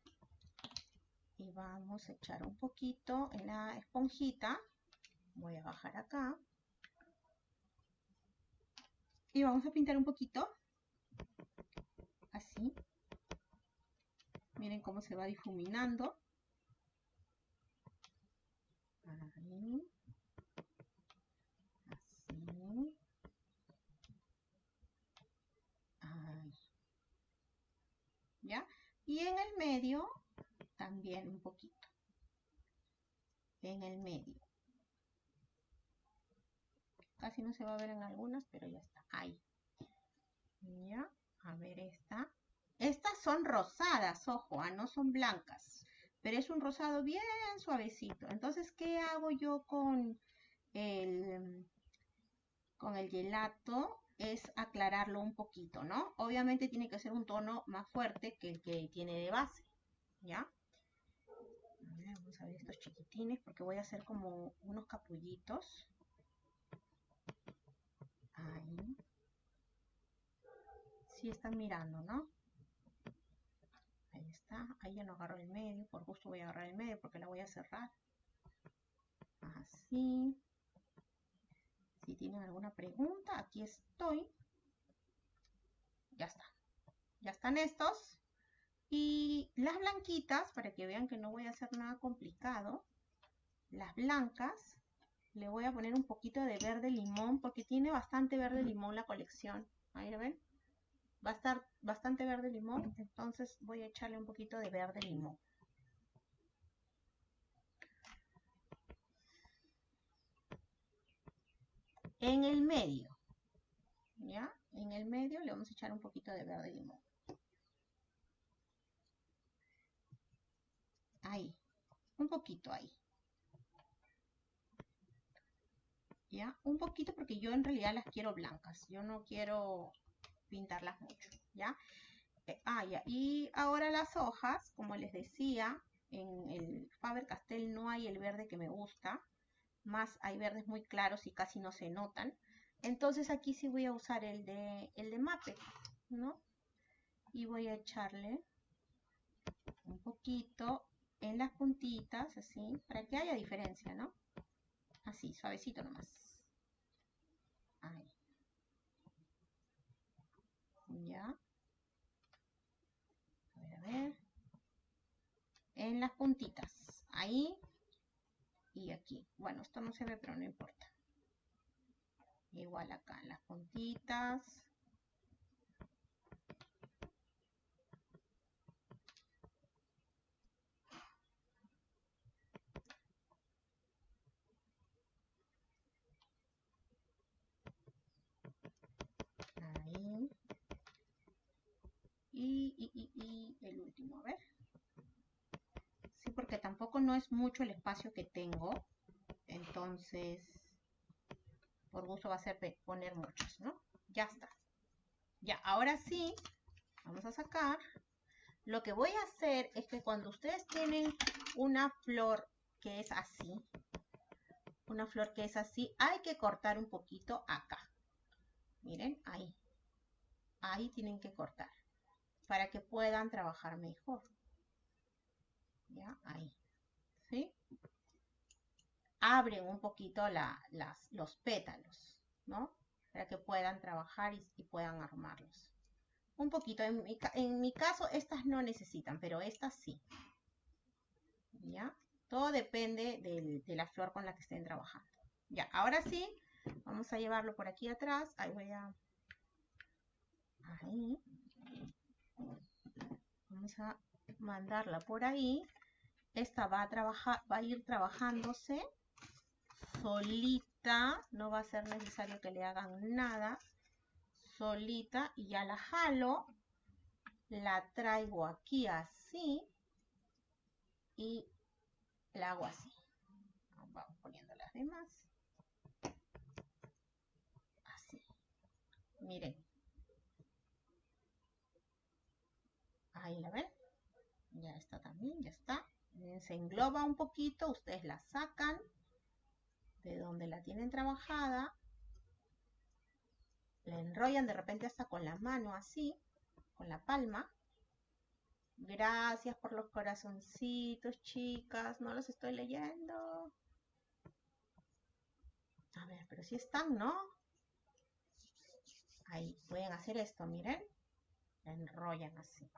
Y vamos a echar un poquito en la esponjita. Voy a bajar acá. Y vamos a pintar un poquito. Así. Miren cómo se va difuminando. Así. Ahí. ¿Ya? Y en el medio también un poquito. En el medio. Casi no se va a ver en algunas, pero ya está. Ahí. Ya. A ver esta. Estas son rosadas, ojo, ah, no son blancas pero es un rosado bien suavecito. Entonces, ¿qué hago yo con el, con el gelato? Es aclararlo un poquito, ¿no? Obviamente tiene que ser un tono más fuerte que el que tiene de base, ¿ya? vamos a ver estos chiquitines porque voy a hacer como unos capullitos. Ahí. Sí están mirando, ¿no? Ahí está. Ahí ya no agarro el medio. Por gusto voy a agarrar el medio porque la voy a cerrar. Así. Si tienen alguna pregunta, aquí estoy. Ya está. Ya están estos. Y las blanquitas, para que vean que no voy a hacer nada complicado. Las blancas, le voy a poner un poquito de verde limón porque tiene bastante verde limón la colección. Ahí lo ven va a estar bastante verde limón, entonces voy a echarle un poquito de verde limón. En el medio, ¿ya? En el medio le vamos a echar un poquito de verde limón. Ahí, un poquito ahí. ¿Ya? Un poquito porque yo en realidad las quiero blancas. Yo no quiero pintarlas mucho, ¿ya? Eh, ah, ya. Y ahora las hojas, como les decía, en el Faber-Castell no hay el verde que me gusta, más hay verdes muy claros y casi no se notan. Entonces aquí sí voy a usar el de, el de Mape, ¿no? Y voy a echarle un poquito en las puntitas, así, para que haya diferencia, ¿no? Así, suavecito nomás. Ahí. Ya. A ver, a ver. En las puntitas. Ahí y aquí. Bueno, esto no se ve, pero no importa. Igual acá las puntitas. y, el último, a ver. Porque tampoco no es mucho el espacio que tengo. Entonces, por gusto va a ser poner muchos, ¿no? Ya está. Ya, ahora sí, vamos a sacar. Lo que voy a hacer es que cuando ustedes tienen una flor que es así, una flor que es así, hay que cortar un poquito acá. Miren, ahí. Ahí tienen que cortar para que puedan trabajar mejor. ¿Ya? Ahí. ¿Sí? Abren un poquito las, los pétalos, ¿no? Para que puedan trabajar y, puedan armarlos. Un poquito. En mi, en mi caso, estas no necesitan, pero estas sí. ¿Ya? Todo depende de la flor con la que estén trabajando. Ya, ahora sí, vamos a llevarlo por aquí atrás. Ahí voy a... Ahí. Vamos a mandarla por ahí. Esta va a trabajar, va a ir trabajándose solita. No va a ser necesario que le hagan nada. Solita y ya la jalo. La traigo aquí así. Y la hago así. Vamos poniendo las demás. Así. Miren. Ahí la ven. Ya está también, ya está. Se engloba un poquito, ustedes la sacan de donde la tienen trabajada. La enrollan de repente hasta con la mano así, con la palma. Gracias por los corazoncitos, chicas. No los estoy leyendo. A ver, pero si están, ¿no? Ahí, pueden hacer esto, miren. La enrollan así.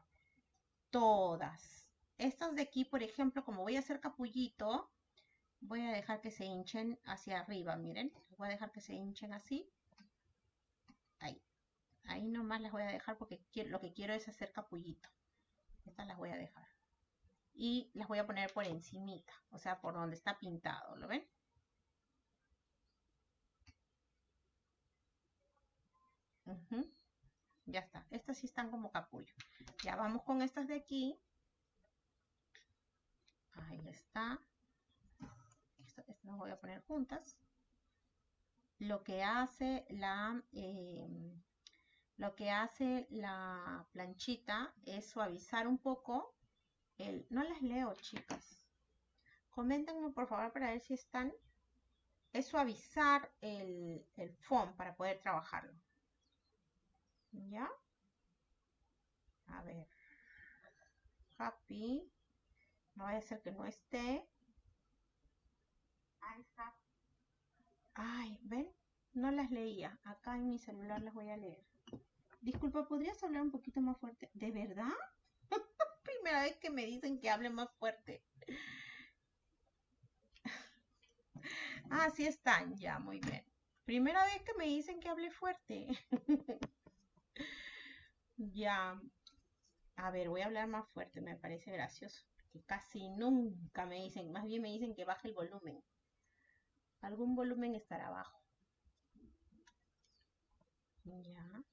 Todas. Estas de aquí, por ejemplo, como voy a hacer capullito, voy a dejar que se hinchen hacia arriba, miren. Voy a dejar que se hinchen así. Ahí. Ahí nomás las voy a dejar porque lo que quiero es hacer capullito. Estas las voy a dejar. Y las voy a poner por encimita, o sea, por donde está pintado, ¿lo ven? Ya está. Estas sí están como capullo. Ya vamos con estas de aquí. Ahí está. Estas las voy a poner juntas. Lo que hace la... Eh, lo que hace la planchita es suavizar un poco el... No las leo, chicas. Coméntenme, por favor, para ver si están... Es suavizar el, el foam para poder trabajarlo. ¿Ya? A ver. Happy. No vaya a ser que no esté. Ahí está. Ay, ¿ven? No las leía. Acá en mi celular las voy a leer. Disculpa, ¿podrías hablar un poquito más fuerte? ¿De verdad? *laughs* Primera vez que me dicen que hable más fuerte. *laughs* ah, sí están, ya, muy bien. Primera vez que me dicen que hable fuerte. *laughs* ya. A ver, voy a hablar más fuerte, me parece gracioso. Casi nunca me dicen, más bien me dicen que baje el volumen. Algún volumen estará abajo. Ya.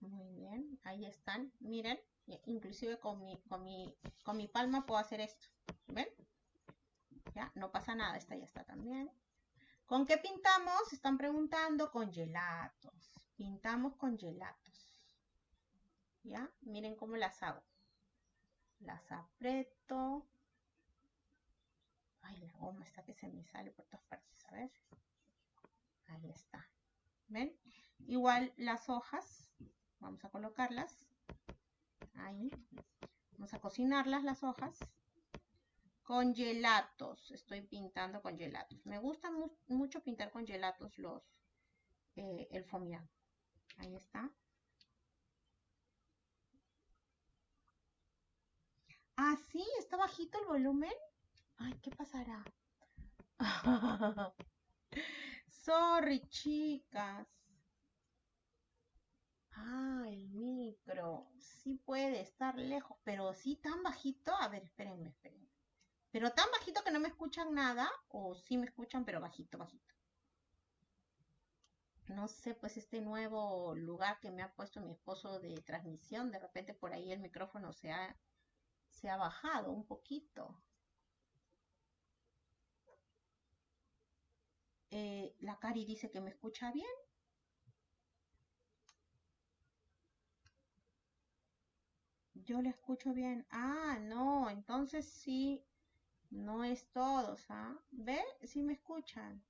Muy bien, ahí están. Miren, inclusive con mi, con mi, con mi palma puedo hacer esto. ¿Ven? Ya, no pasa nada. Esta ya está también. ¿Con qué pintamos? Están preguntando con gelatos. Pintamos con gelatos. ¿Ya? Miren cómo las hago. Las aprieto. Ay, la goma está que se me sale por todas partes. A ver. Ahí está. ¿Ven? Igual las hojas Vamos a colocarlas. Ahí. Vamos a cocinarlas las hojas. Con gelatos. Estoy pintando con gelatos. Me gusta mucho pintar con gelatos los, eh, el fomián. Ahí está. Ah, sí, está bajito el volumen. Ay, ¿qué pasará? *laughs* Sorry, chicas. Ah, el micro. Sí puede estar lejos, pero sí tan bajito. A ver, espérenme, espérenme. Pero tan bajito que no me escuchan nada, o sí me escuchan, pero bajito, bajito. No sé, pues este nuevo lugar que me ha puesto mi esposo de transmisión, de repente por ahí el micrófono se ha, se ha bajado un poquito. Eh, la Cari dice que me escucha bien. Yo le escucho bien. Ah, no, entonces sí, no es todos, ¿ah? ¿Ve? Sí me escuchan.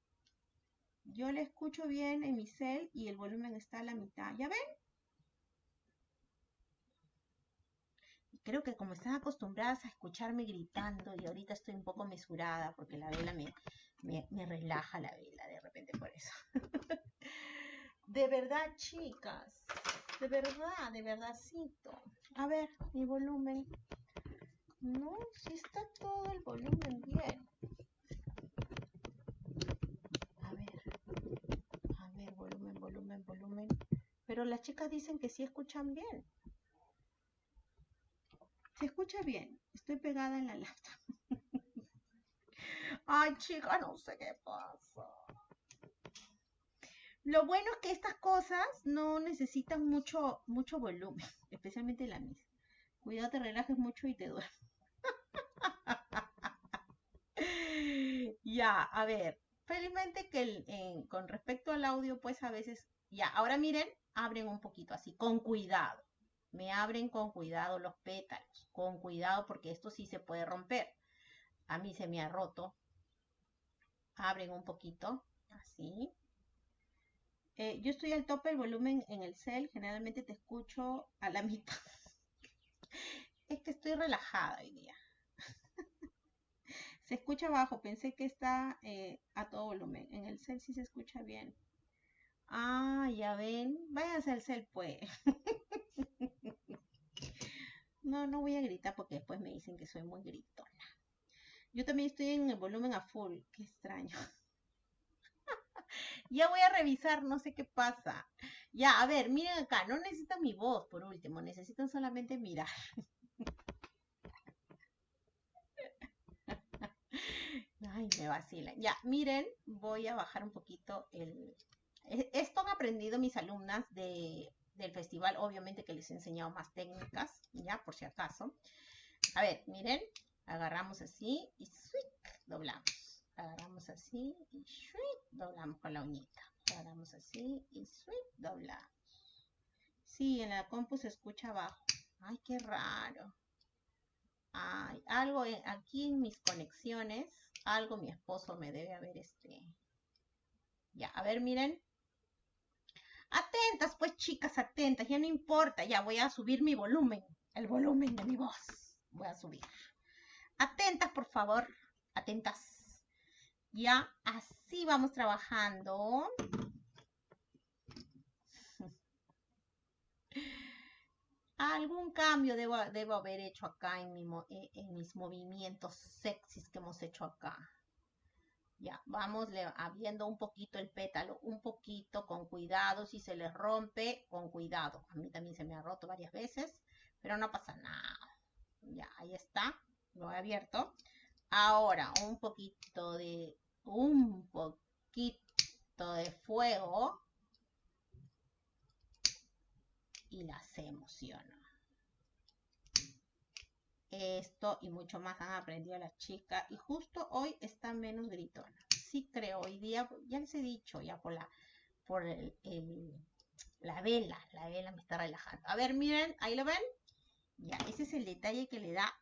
Yo le escucho bien en mi cel y el volumen está a la mitad. ¿Ya ven? Creo que como están acostumbradas a escucharme gritando y ahorita estoy un poco mesurada porque la vela me, me, relaja la vela de repente por eso. *laughs* de verdad, chicas. De verdad, de verdadcito. A ver, mi volumen. No, si está todo el volumen bien. A ver, a ver, volumen, volumen, volumen. Pero las chicas dicen que sí escuchan bien. Se escucha bien. Estoy pegada en la laptop. *laughs* Ay, chica, no sé qué pasa. Lo bueno es que estas cosas no necesitan mucho, mucho volumen, *laughs* especialmente la misa. Cuidado, te relajes mucho y te duermes. *laughs* ya, a ver. Felizmente que con respecto al audio, pues a veces, ya, ahora miren, abren un poquito así, con cuidado. Me abren con cuidado los pétalos, con cuidado porque esto sí se puede romper. A mí se me ha roto. Abren un poquito, así. Eh, yo estoy al tope del volumen en el cel, generalmente te escucho a la *laughs* mitad. es que estoy relajada hoy día. *laughs* se escucha bajo, pensé que está eh, a todo volumen. En el cel sí se escucha bien. Ah, ya ven. Váyanse al cel, pues. *laughs* no, no voy a gritar porque después me dicen que soy muy gritona. Yo también estoy en el volumen a full. Qué extraño. *laughs* Ya voy a revisar, no sé qué pasa. Ya, a ver, miren acá, no necesitan mi voz por último, necesitan solamente mirar. *laughs* Ay, me vacilan. Ya, miren, voy a bajar un poquito el... Esto han aprendido mis alumnas de, del festival, obviamente que les he enseñado más técnicas, ya, por si acaso. A ver, miren, agarramos así y doblamos agarramos así y doblamos con la uñita. Agarramos así y doblamos. Sí, en la compu se escucha abajo. Ay, qué raro. Ay, algo aquí en mis conexiones, algo mi esposo me debe haber este. Ya, a ver, miren. Atentas, pues chicas, atentas, ya no importa, ya voy a subir mi volumen, el volumen de mi voz. Voy a subir. Atentas, por favor, atentas. Ya, así vamos trabajando. Algún cambio debo, haber hecho acá en, en, mis movimientos sexys que hemos hecho acá. Ya, vamos abriendo un poquito el pétalo, un poquito con cuidado. Si se les rompe, con cuidado. A mí también se me ha roto varias veces, pero no pasa nada. Ya, ahí está. Lo he abierto. Ahora, un poquito de un poquito de fuego y las emociono. Esto y mucho más han aprendido las chicas y justo hoy está menos gritona. Sí creo, hoy día, ya les he dicho, ya por la, por la vela, la vela me está relajando. A ver, miren, ahí lo ven. Ya, ese es el detalle que le da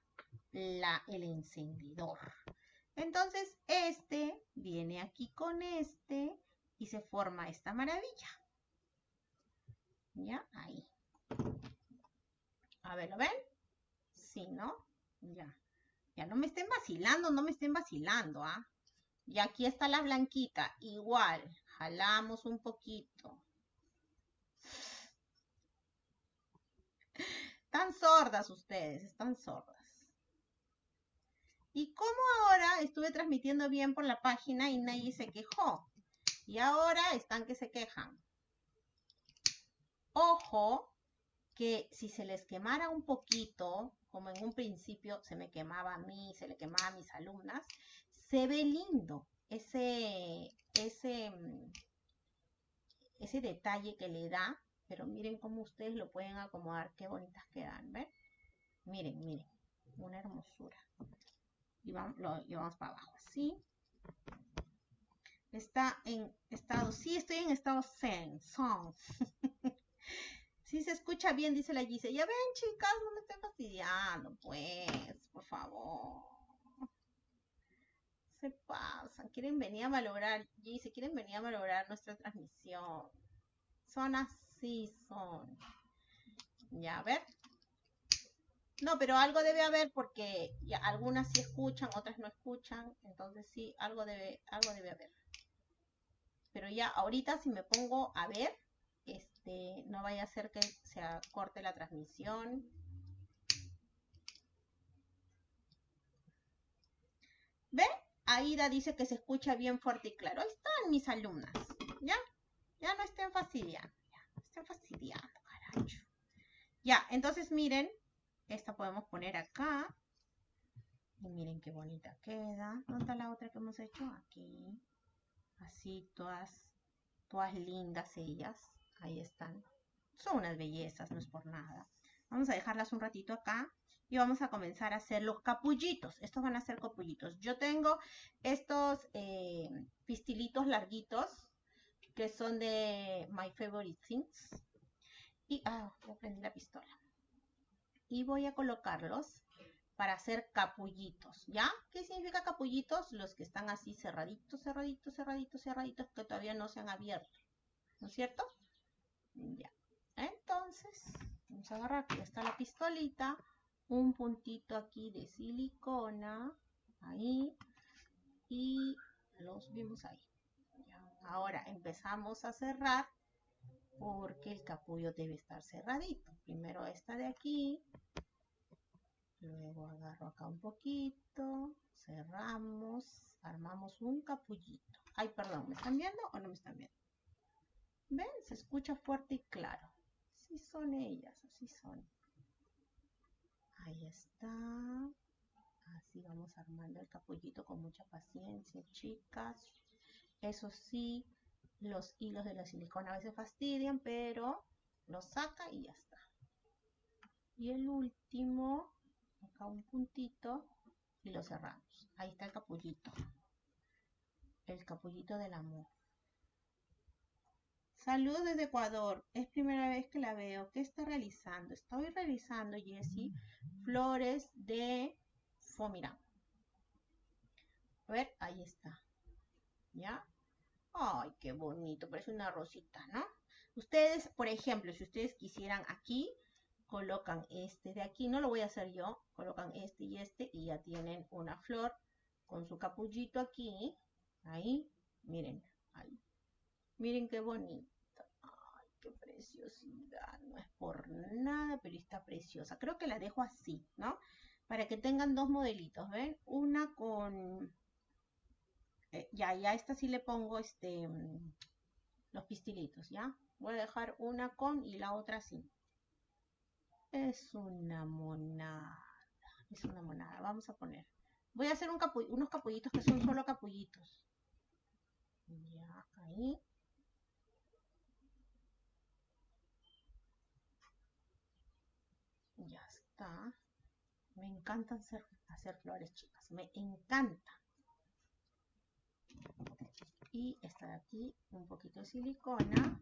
la, el encendedor. Entonces, este viene aquí con este y se forma esta maravilla. ¿Ya? Ahí. A ver, ¿lo ven? Sí, ¿no? Ya. Ya no me estén vacilando, no me estén vacilando, ¿ah? Y aquí está la blanquita. Igual, jalamos un poquito. Están sordas ustedes, están sordas. Y como ahora estuve transmitiendo bien por la página y nadie se quejó. Y ahora están que se quejan. Ojo que si se les quemara un poquito, como en un principio se me quemaba a mí, se le quemaba a mis alumnas, se ve lindo ese, ese, ese detalle que le da, pero miren cómo ustedes lo pueden acomodar, qué bonitas quedan, ¿ven? Miren, miren, una hermosura y vamos, lo llevamos para abajo, así. Está en estado, sí, estoy en estado zen, son. *laughs* sí se escucha bien, dice la Gise. Ya ven, chicas, no me estén fastidiando, pues, por favor. Se pasan, quieren venir a valorar, Gise, quieren venir a valorar nuestra transmisión. Son así, son. Ya, a ver, no, pero algo debe haber porque algunas sí escuchan, otras no escuchan, entonces sí, algo debe, algo debe haber. Pero ya ahorita si me pongo a ver, este, no vaya a ser que se corte la transmisión. ¿Ven? Aida dice que se escucha bien fuerte y claro. Ahí están mis alumnas. ¿Ya? Ya no estén fastidiando. Ya, estén fastidiando. Ya, entonces miren. Esta podemos poner acá. Y miren qué bonita queda. ¿Dónde está la otra que hemos hecho? Aquí. Así, todas, todas lindas ellas. Ahí están. Son unas bellezas, no es por nada. Vamos a dejarlas un ratito acá y vamos a comenzar a hacer los capullitos. Estos van a ser capullitos. Yo tengo estos eh, pistilitos larguitos que son de My Favorite Things. Y, ah, voy a prender la pistola. Y voy a colocarlos para hacer capullitos, ¿ya? ¿Qué significa capullitos? Los que están así cerraditos, cerraditos, cerraditos, cerraditos, que todavía no se han abierto, ¿no es cierto? Ya. Entonces, vamos a agarrar, aquí está la pistolita, un puntito aquí de silicona, ahí, y los vimos ahí. Ahora empezamos a cerrar porque el capullo debe estar cerradito. Primero esta de aquí, luego agarro acá un poquito, cerramos, armamos un capullito. Ay, perdón, ¿me están viendo o no me están viendo? ¿Ven? Se escucha fuerte y claro. Así son ellas, así son. Ahí está. Así vamos armando el capullito con mucha paciencia, chicas. Eso sí, los hilos de la silicona a veces fastidian, pero lo saca y ya está. Y el último, acá un puntito y lo cerramos. Ahí está el capullito. El capullito del amor. Saludos desde Ecuador. Es primera vez que la veo. ¿Qué está realizando? Estoy realizando, Jessie, flores de Fomirán. A ver, ahí está. ¿Ya? Ay, qué bonito. Parece una rosita, ¿no? Ustedes, por ejemplo, si ustedes quisieran aquí, colocan este de aquí. No lo voy a hacer yo. Colocan este y este y ya tienen una flor con su capullito aquí. Ahí. Miren. Ahí. Miren qué bonito. Qué preciosidad. No es por nada, pero está preciosa. Creo que la dejo así, ¿no? Para que tengan dos modelitos, ¿ven? Una con... Eh, ya, ya esta sí le pongo este... Mm, los pistilitos, ¿ya? Voy a dejar una con y la otra sin. Es una monada. Es una monada. Vamos a poner. Voy a hacer un unos capullitos que son solo capullitos. Ya, ahí. Ya está. Me encanta hacer, hacer flores, chicas. Me encanta. Y esta de aquí, un poquito de silicona.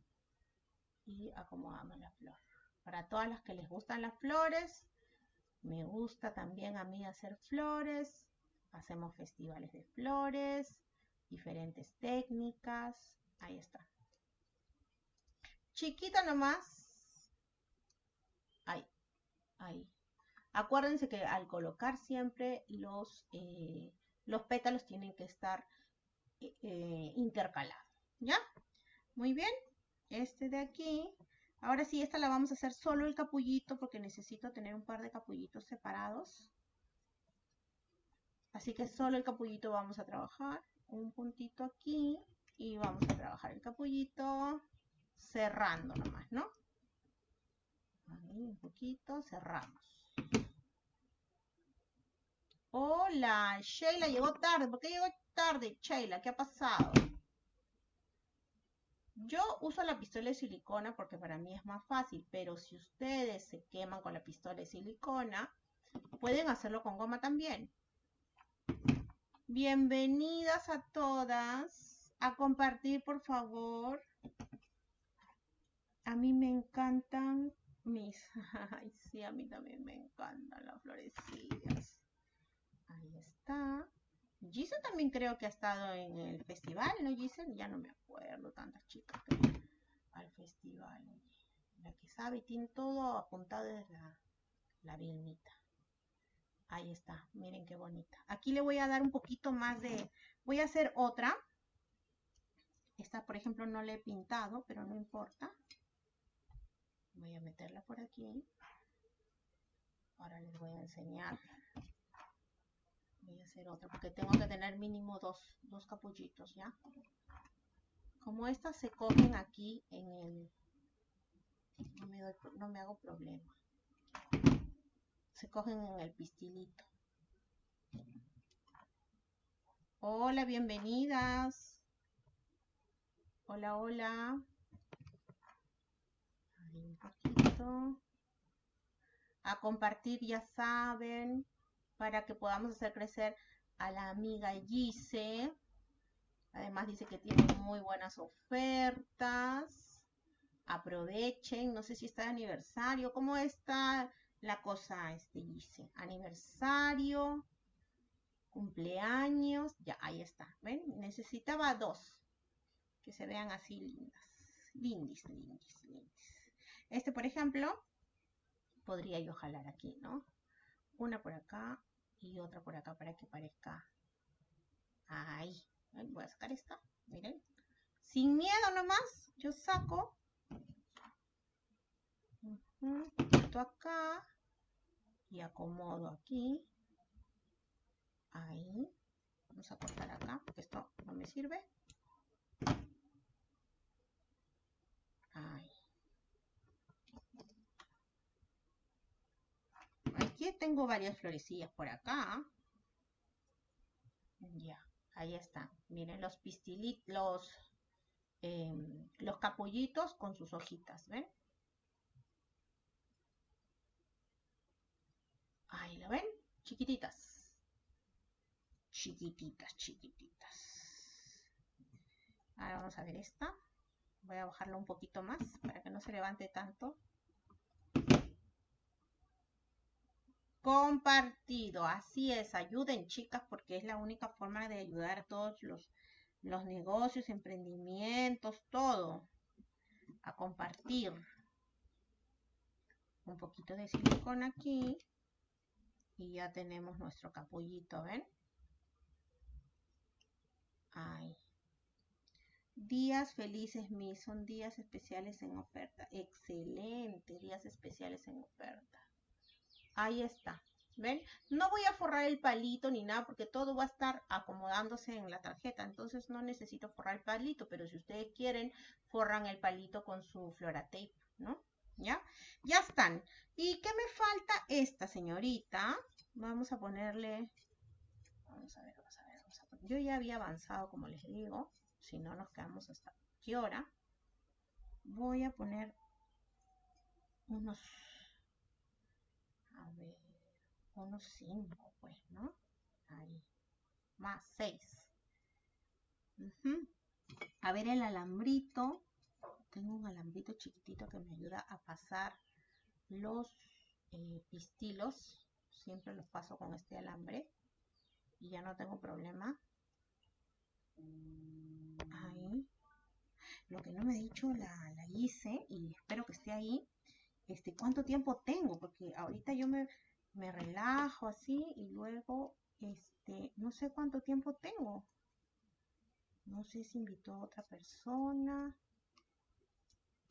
Y acomodamos la flor. Para todas las que les gustan las flores, me gusta también a mí hacer flores. Hacemos festivales de flores, diferentes técnicas. Ahí está. Chiquita nomás. Ahí ahí. Acuérdense que al colocar siempre los, eh, los pétalos tienen que estar eh, eh, intercalados, ¿ya? Muy bien, este de aquí. Ahora sí, esta la vamos a hacer solo el capullito porque necesito tener un par de capullitos separados. Así que solo el capullito vamos a trabajar. Un puntito aquí y vamos a trabajar el capullito cerrando nomás, ¿no? Ahí un poquito, cerramos. Hola, Sheila llegó tarde. ¿Por qué llegó tarde, Sheila? ¿Qué ha pasado? Yo uso la pistola de silicona porque para mí es más fácil, pero si ustedes se queman con la pistola de silicona, pueden hacerlo con goma también. Bienvenidas a todas a compartir, por favor. A mí me encantan mis, *laughs* ay, sí, a mí también me encantan las florecillas. Ahí está. Giselle también creo que ha estado en el festival, ¿no, Giselle? Ya no me acuerdo, tantas chicas al festival. La que sabe, tiene todo apuntado desde la, la. Ahí está, miren qué bonita. Aquí le voy a dar un poquito más de... Voy a hacer otra. Esta, por ejemplo, no le he pintado, pero no importa. Voy a meterla por aquí. Ahora les voy a enseñar. Voy a hacer otra porque tengo que tener mínimo dos, dos capullitos, ¿ya? Como estas se cogen aquí en el... No me, no me hago problema. Se cogen en el pistilito. Hola, bienvenidas. Hola, hola. un poquito. A compartir, ya saben, para que podamos hacer crecer a la amiga Gise. Además dice que tiene muy buenas ofertas. Aprovechen. No sé si está de aniversario. ¿Cómo está la cosa, este Gise? Aniversario cumpleaños, ya, ahí está, ¿ven? Necesitaba dos, que se vean así lindas, lindis, lindis, lindis. Este, por ejemplo, podría yo jalar aquí, ¿no? Una por acá y otra por acá para que parezca ahí. Voy a sacar esta, miren. Sin miedo nomás, yo saco esto acá y acomodo aquí Ahí. Vamos a cortar acá, porque esto no me sirve. Ahí. Aquí tengo varias florecillas por acá. Ya, ahí están. Miren los pistilitos, los, los capullitos con sus hojitas, ¿ven? Ahí lo ven, chiquititas chiquititas, chiquititas. Ahora vamos a ver esta. Voy a bajarlo un poquito más para que no se levante tanto. Compartido, así es, ayuden chicas porque es la única forma de ayudar a todos los, los negocios, emprendimientos, todo. A compartir. Un poquito de silicona aquí. Y ya tenemos nuestro capullito, ¿ven? Días felices mis, son días especiales en oferta. Excelente, días especiales en oferta. Ahí está. ¿Ven? No voy a forrar el palito ni nada porque todo va a estar acomodándose en la tarjeta. Entonces no necesito forrar el palito, pero si ustedes quieren, forran el palito con su flora tape, ¿no? ¿Ya? Ya están. ¿Y qué me falta? Esta señorita. Vamos a ponerle... Vamos a ver, vamos a ver. Yo ya había avanzado, como les digo. Si no, nos quedamos hasta qué hora. Voy a poner unos... Ver, unos 5, pues, ¿no? Ahí. Más 6. A ver el alambrito. Tengo un alambrito chiquitito que me ayuda a pasar los eh, pistilos. Siempre los paso con este alambre. Y ya no tengo problema. Ahí. Lo que no me he dicho la, hice y espero que esté ahí. Este, ¿cuánto tiempo tengo? Porque ahorita yo me, me relajo así y luego, este, no sé cuánto tiempo tengo. No sé si invitó a otra persona.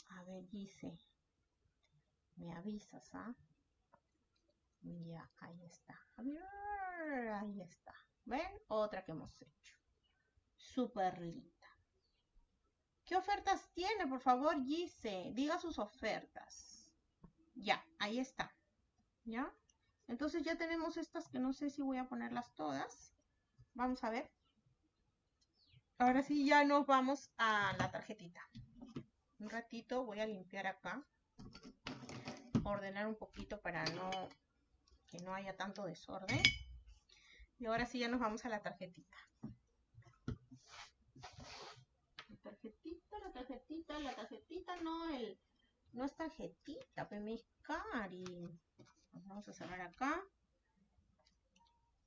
A ver, dice. Me avisas, ¿ah? Ya, ahí está. Ahí está. ¿Ven? Otra que hemos hecho súper linda. ¿Qué ofertas tiene? Por favor, Gise, diga sus ofertas. Ya, ahí está. ¿Ya? Entonces ya tenemos estas que no sé si voy a ponerlas todas. Vamos a ver. Ahora sí ya nos vamos a la tarjetita. Un ratito voy a limpiar acá. Ordenar un poquito para no que no haya tanto desorden. Y ahora sí ya nos vamos a la tarjetita. tarjetita, la tarjetita, la tarjetita, no, el, no es tarjetita, pues mis cari. Vamos a cerrar acá.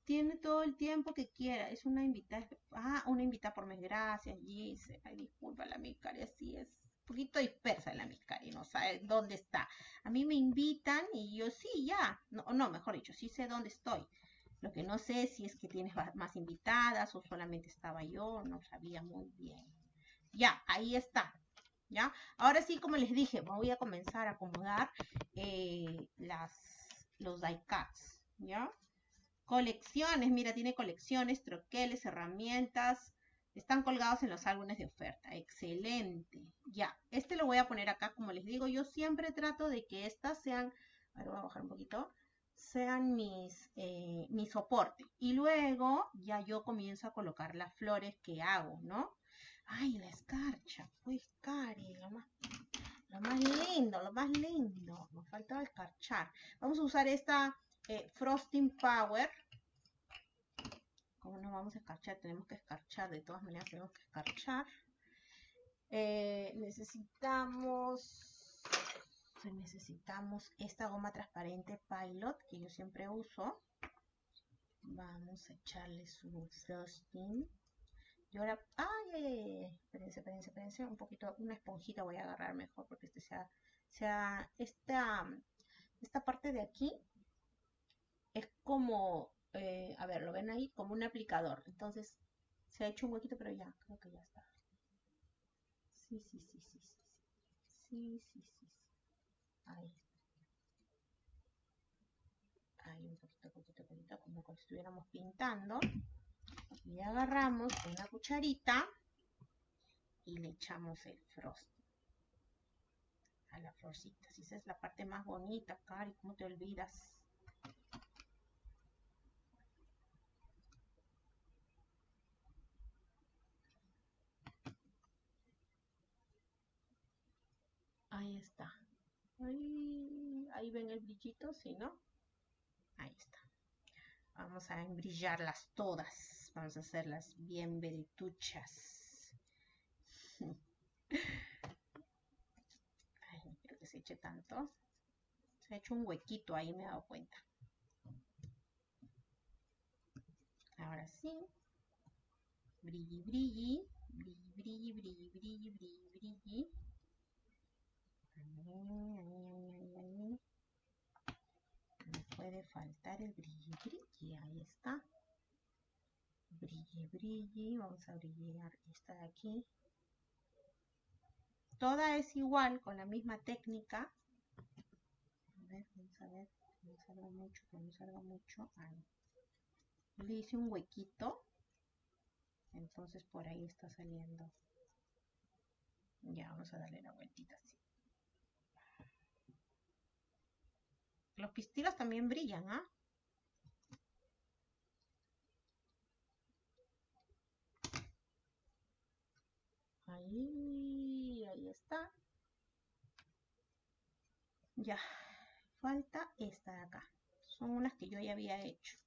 Tiene todo el tiempo que quiera. Es una invitada. Ah, una invitada por mes. Gracias, Gise. Ay, disculpa, la Miscari así es. Un poquito dispersa la Miscari, no sabe dónde está. A mí me invitan y yo sí, ya. No, no, mejor dicho, sí sé dónde estoy. Lo que no sé si es que tienes más invitadas o solamente estaba yo, no sabía muy bien. Ya, ahí está. ¿Ya? Ahora sí, como les dije, voy a comenzar a acomodar eh, los die cuts. ¿Ya? Colecciones, mira, tiene colecciones, troqueles, herramientas. Están colgados en los álbumes de oferta. Excelente. Ya, este lo voy a poner acá. Como les digo, yo siempre trato de que estas sean... Ahora voy a bajar un poquito sean mis, eh, mi soporte. Y luego ya yo comienzo a colocar las flores que hago, ¿no? Ay, la escarcha, pues, Cari, lo más, lindo, lo más lindo. Nos falta escarchar. Vamos a usar esta eh, Frosting Power. ¿Cómo no vamos a escarchar? Tenemos que escarchar, de todas maneras tenemos que escarchar. Eh, necesitamos necesitamos esta goma transparente Pilot que yo siempre uso. Vamos a echarle su frosting. Y ahora, ay, ay, ay, espérense, espérense, espérense, un poquito, una esponjita voy a agarrar mejor porque este sea, sea, esta, esta parte de aquí es como, eh, a ver, lo ven ahí, como un aplicador. Entonces, se ha hecho un huequito, pero ya, creo que ya está. Sí, sí, sí, sí, sí, sí, sí, sí, sí. Ahí. Ahí un poquito, poquito, poquito, como si estuviéramos pintando. Y agarramos una cucharita y le echamos el frost a la florcita. Si esa es la parte más bonita, Cari, ¿cómo te olvidas? Ahí está. Ahí, ven el brillito, ¿sí, no? Ahí está. Vamos a embrillarlas todas. Vamos a hacerlas bien verituchas. *laughs* Ay, quiero que se eche tanto. Se ha hecho un huequito ahí, me he dado cuenta. Ahora sí. Brilli, brilli. Puede faltar el brilli brilli. Ahí está. Brilli brilli. Vamos a brillar esta de aquí. Toda es igual con la misma técnica. A ver, vamos a ver. Que no salga mucho, que no salga mucho. Ahí. Le hice un huequito. Entonces por ahí está saliendo. Ya, vamos a darle la vueltita así. Los pistilos también brillan, ¿ah? Ahí, ahí está. Ya, falta esta de acá. Son unas que yo ya había hecho.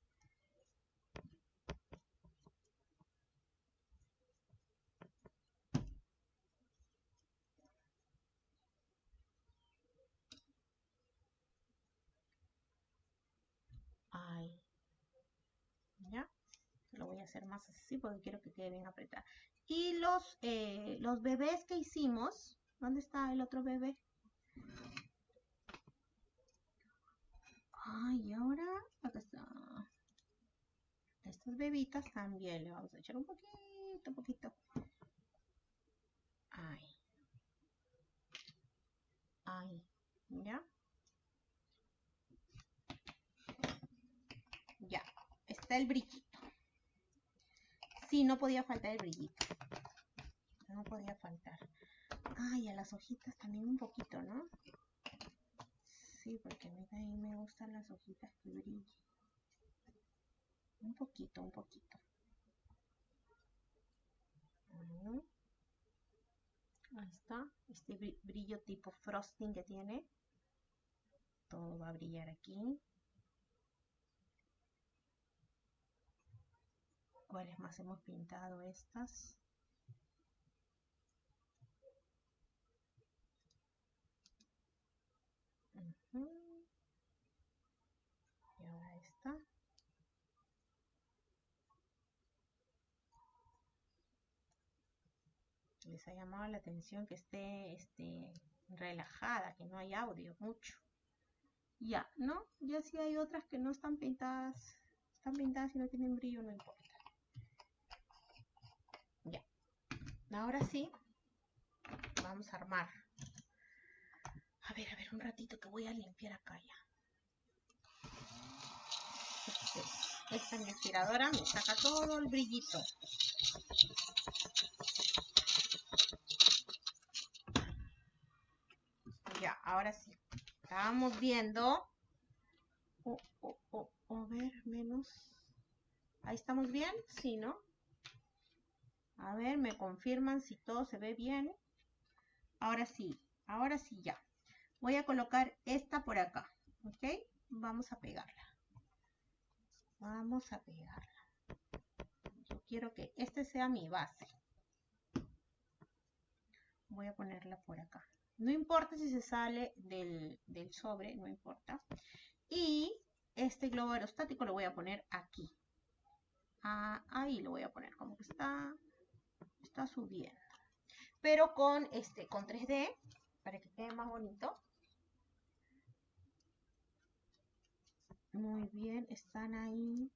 lo voy a hacer más así porque quiero que quede bien apretada. Y los, eh, los bebés que hicimos, ¿dónde está el otro bebé? Ay, ahora, acá está. Estas bebitas también le vamos a echar un poquito, poquito. Ay. Ay, ¿ya? Ya, está el brillito. Sí, no podía faltar el brillito. No podía faltar. Ay, a las hojitas también un poquito, ¿no? Sí, porque a mí me gustan las hojitas que brillen. Un poquito, un poquito. Ahí está. Este brillo tipo frosting que tiene. Todo va a brillar aquí. Cuáles más hemos pintado estas y ahora esta les ha llamado la atención que esté este, relajada, que no hay audio mucho. Ya, ¿no? Ya si hay otras que no están pintadas, están pintadas y no tienen brillo, no importa. Ahora sí, vamos a armar. A ver, a ver, un ratito que voy a limpiar acá ya. esta mi aspiradora me saca todo el brillito. Ya, ahora sí. Estábamos viendo. O, o, o, a ver, menos. Ahí estamos bien, sí, ¿no? A ver, me confirman si todo se ve bien. Ahora sí, ahora sí ya. Voy a colocar esta por acá, ¿ok? Vamos a pegarla. Vamos a pegarla. Yo quiero que este sea mi base. Voy a ponerla por acá. No importa si se sale del, sobre, no importa. Y este globo aerostático lo voy a poner aquí. Ah, ahí lo voy a poner, como que está, está subiendo. Pero con, este, con 3D, para que quede más bonito. Muy bien, están ahí.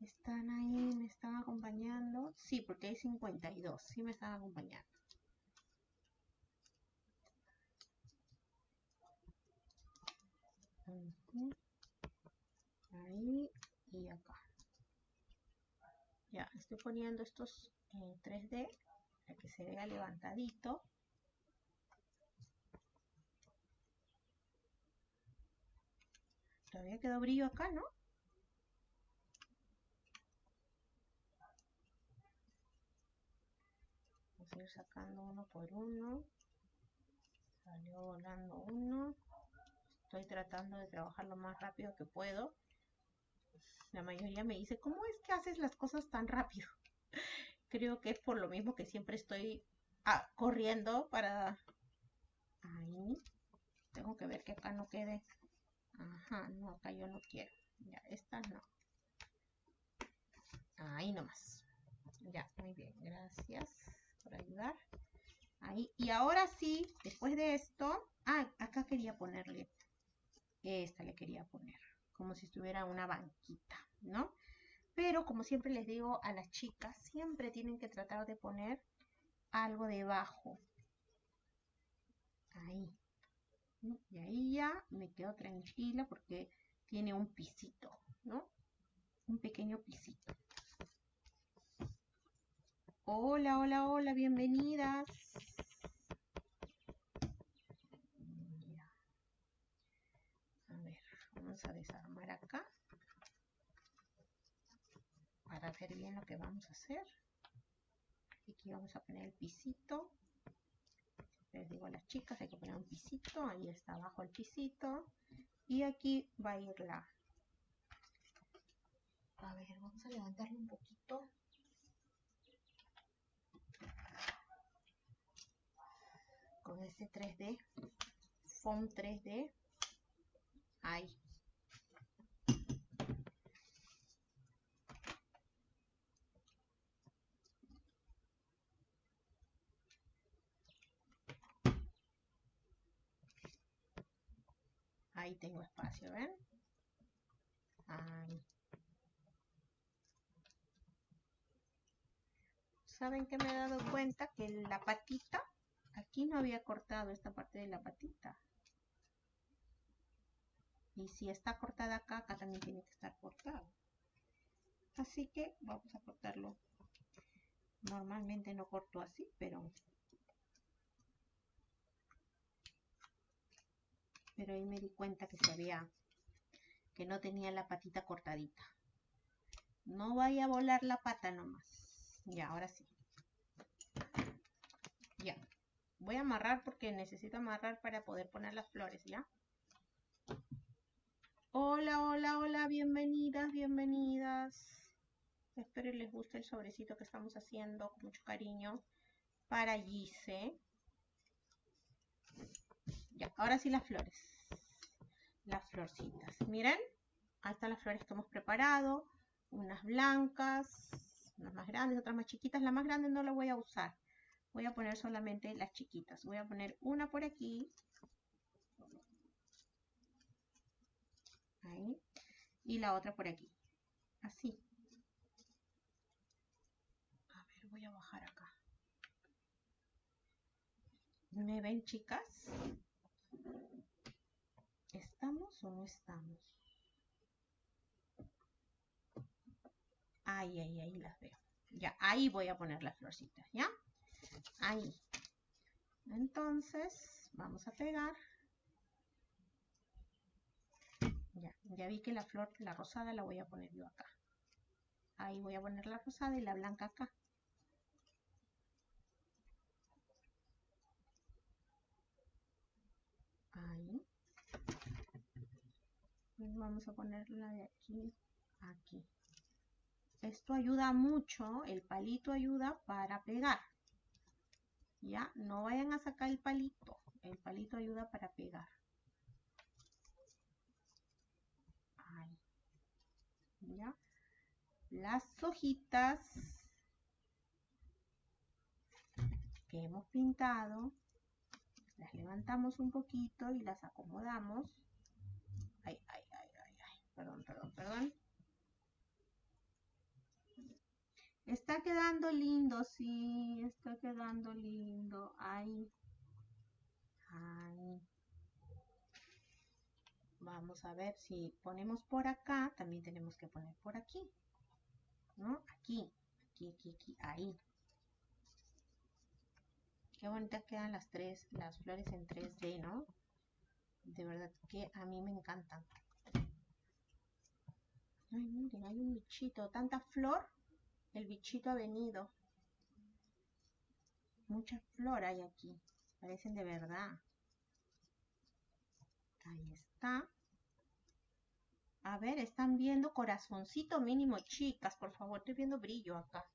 Están ahí, me están acompañando. Sí, porque hay 52. Sí me están acompañando. Ahí y acá. Ya, estoy poniendo estos en 3D para que se vea levantadito. Todavía quedó brillo acá, ¿no? Vamos a ir sacando uno por uno. Salió volando uno. Estoy tratando de trabajar lo más rápido que puedo. La mayoría me dice, ¿cómo es que haces las cosas tan rápido? Creo que es por lo mismo que siempre estoy ah, corriendo para... Ahí. Tengo que ver que acá no quede Ajá, no, acá yo no quiero. Ya, esta no. Ahí nomás. Ya, muy bien. Gracias por ayudar. Ahí. Y ahora sí, después de esto... Ah, acá quería ponerle. Esta le quería poner. Como si estuviera una banquita, ¿no? Pero como siempre les digo a las chicas, siempre tienen que tratar de poner algo debajo. Ahí. Y ahí ya me quedo tranquila porque tiene un pisito, ¿no? Un pequeño pisito. Hola, hola, hola, bienvenidas. A ver, vamos a desarmar acá para ver bien lo que vamos a hacer. Aquí vamos a poner el pisito les digo a las chicas, hay que poner un pisito, ahí está abajo el pisito, y aquí va a ir la... A ver, vamos a levantarlo un poquito. Con ese 3D, foam 3D, ahí. Tengo espacio, ¿ven? ¿Saben que me he dado cuenta? Que la patita, aquí no había cortado esta parte de la patita. Y si está cortada acá, acá también tiene que estar cortado. Así que vamos a cortarlo. Normalmente no corto así, pero pero ahí me di cuenta que se había, que no tenía la patita cortadita. No vaya a volar la pata nomás. Ya, ahora sí. Ya. Voy a amarrar porque necesito amarrar para poder poner las flores, ¿ya? Hola, hola, hola, bienvenidas, bienvenidas. Espero les guste el sobrecito que estamos haciendo con mucho cariño para Gise. Ya, ahora sí las flores las florcitas. Miren, ahí están las flores que hemos preparado. Unas blancas, unas más grandes, otras más chiquitas. La más grande no la voy a usar. Voy a poner solamente las chiquitas. Voy a poner una por aquí. Ahí. Y la otra por aquí. Así. A ver, voy a bajar acá. ¿Me ven, chicas? ¿Estamos o no estamos? Ahí, ahí, ahí las veo. Ya, ahí voy a poner las florcitas, ¿ya? Ahí. Entonces, vamos a pegar. Ya, ya vi que la flor, la rosada la voy a poner yo acá. Ahí voy a poner la rosada y la blanca acá. Ahí. Vamos a ponerla de aquí a aquí. Esto ayuda mucho, el palito ayuda para pegar. Ya, no vayan a sacar el palito. El palito ayuda para pegar. Ya. Las hojitas que hemos pintado, las levantamos un poquito y las acomodamos. Perdón, perdón, perdón. Está quedando lindo, sí, está quedando lindo. Ahí. Ahí. Vamos a ver si ponemos por acá, también tenemos que poner por aquí. ¿No? Aquí, aquí, aquí, aquí, ahí. Qué bonitas quedan las tres, las flores en 3D, ¿no? De verdad que a mí me encantan. Ay, miren, hay un bichito, tanta flor el bichito ha venido. Mucha flor hay aquí. Parecen de verdad. Ahí está. A ver, están viendo corazoncito mínimo, chicas. Por favor, estoy viendo brillo acá.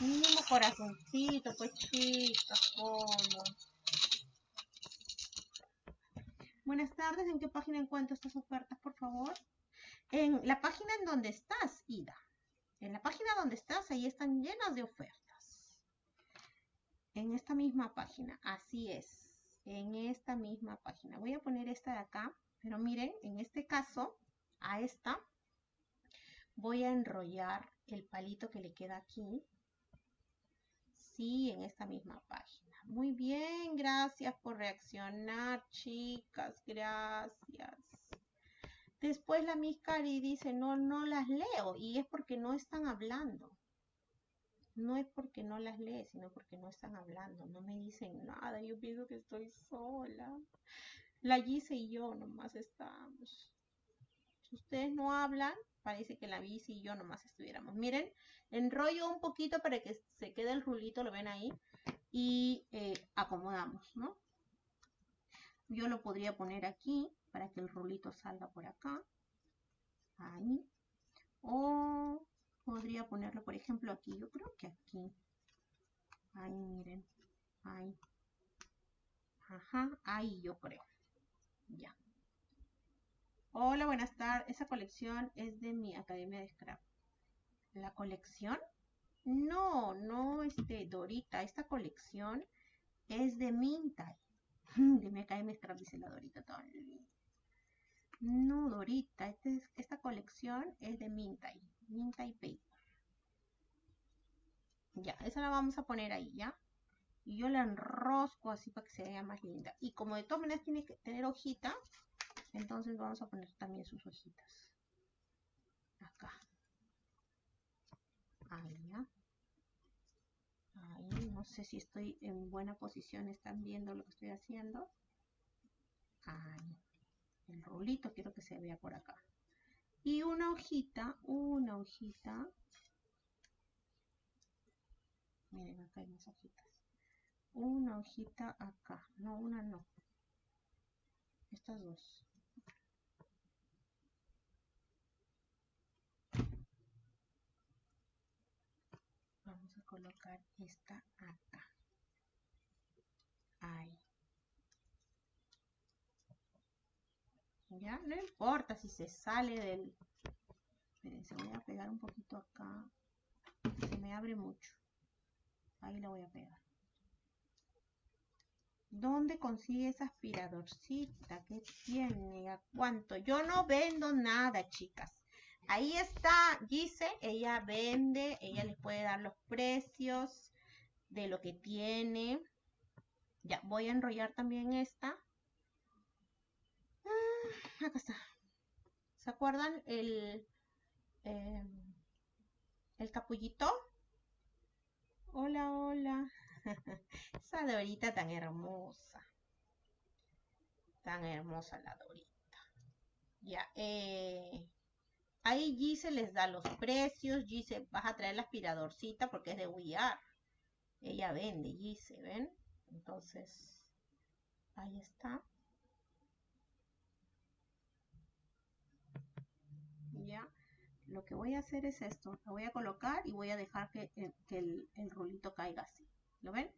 Mínimo corazoncito, pues chicas, ¿cómo? Buenas tardes, ¿en qué página encuentro estas ofertas, por favor? En la página en donde estás, Ida. En la página donde estás, ahí están llenas de ofertas. En esta misma página, así es. En esta misma página. Voy a poner esta de acá, pero miren, en este caso, a esta, voy a enrollar el palito que le queda aquí. Sí, en esta misma página. Muy bien, gracias por reaccionar, chicas. Gracias. Después la Miss Cari dice, no, no las leo. Y es porque no están hablando. No es porque no las lee, sino porque no están hablando. No me dicen nada. Yo pienso que estoy sola. La Gise y yo nomás estamos. Si ustedes no hablan, parece que la Gise y yo nomás estuviéramos. Miren, enrollo un poquito para que se quede el rulito, lo ven ahí. Y eh, acomodamos, ¿no? Yo lo podría poner aquí para que el rulito salga por acá. Ahí. O podría ponerlo, por ejemplo, aquí. Yo creo que aquí. Ahí, miren. Ahí. Ajá, ahí yo creo. Ya. Hola, buenas tardes. Esa colección es de mi Academia de Scrap. ¿La colección? No, no, este, Dorita. Esta colección es de Mintai. *laughs* Academia de Scrap, dice la Dorita. No, Dorita, este esta colección es de Mintai, Mintai Paper. Ya, esa la vamos a poner ahí, ¿ya? Y yo la enrosco así para que se vea más linda. Y como de todas maneras tiene que tener hojita, entonces vamos a poner también sus hojitas. Acá. Ahí, no sé si estoy en buena posición, están viendo lo que estoy haciendo. Ahí el rolito quiero que se vea por acá. Y una hojita, una hojita. Miren, acá hay más hojitas. Una hojita acá. No, una no. Estas dos. Vamos a colocar esta acá. Ahí. ¿Ya? No importa si se sale del... Espérense, voy a pegar un poquito acá. Se me abre mucho. Ahí la voy a pegar. ¿Dónde consigue esa aspiradorcita? ¿Qué tiene? ¿A cuánto? Yo no vendo nada, chicas. Ahí está dice ella vende, ella les puede dar los precios de lo que tiene. Ya, voy a enrollar también esta acá está. ¿Se acuerdan el, em, el capullito. Hola, hola. *laughs* Esa Dorita tan hermosa. Tan hermosa la Dorita. Ya, eh, ahí Gise les da los precios. Gise, vas a traer la aspiradorcita porque es de We Ella vende, Gise, ¿ven? Entonces, ahí está. Ya, lo que voy a hacer es esto. Lo voy a colocar y voy a dejar que, el, el, rulito caiga así. ¿Lo ven?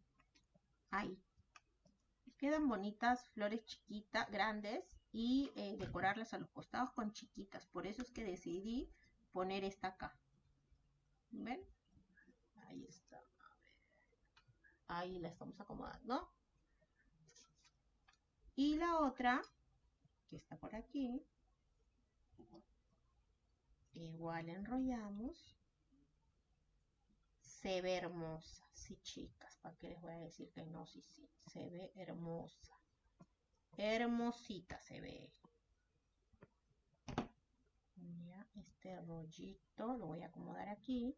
Ahí. Quedan bonitas flores chiquitas, grandes y eh, decorarlas a los costados con chiquitas. Por eso es que decidí poner esta acá. ¿Ven? Ahí está. Ahí la estamos acomodando. Y la otra, que está por aquí, igual enrollamos. Se ve hermosa, sí chicas, ¿para qué les voy a decir que no? Sí, sí, se ve hermosa. Hermosita se ve. Ya, este rollito lo voy a acomodar aquí.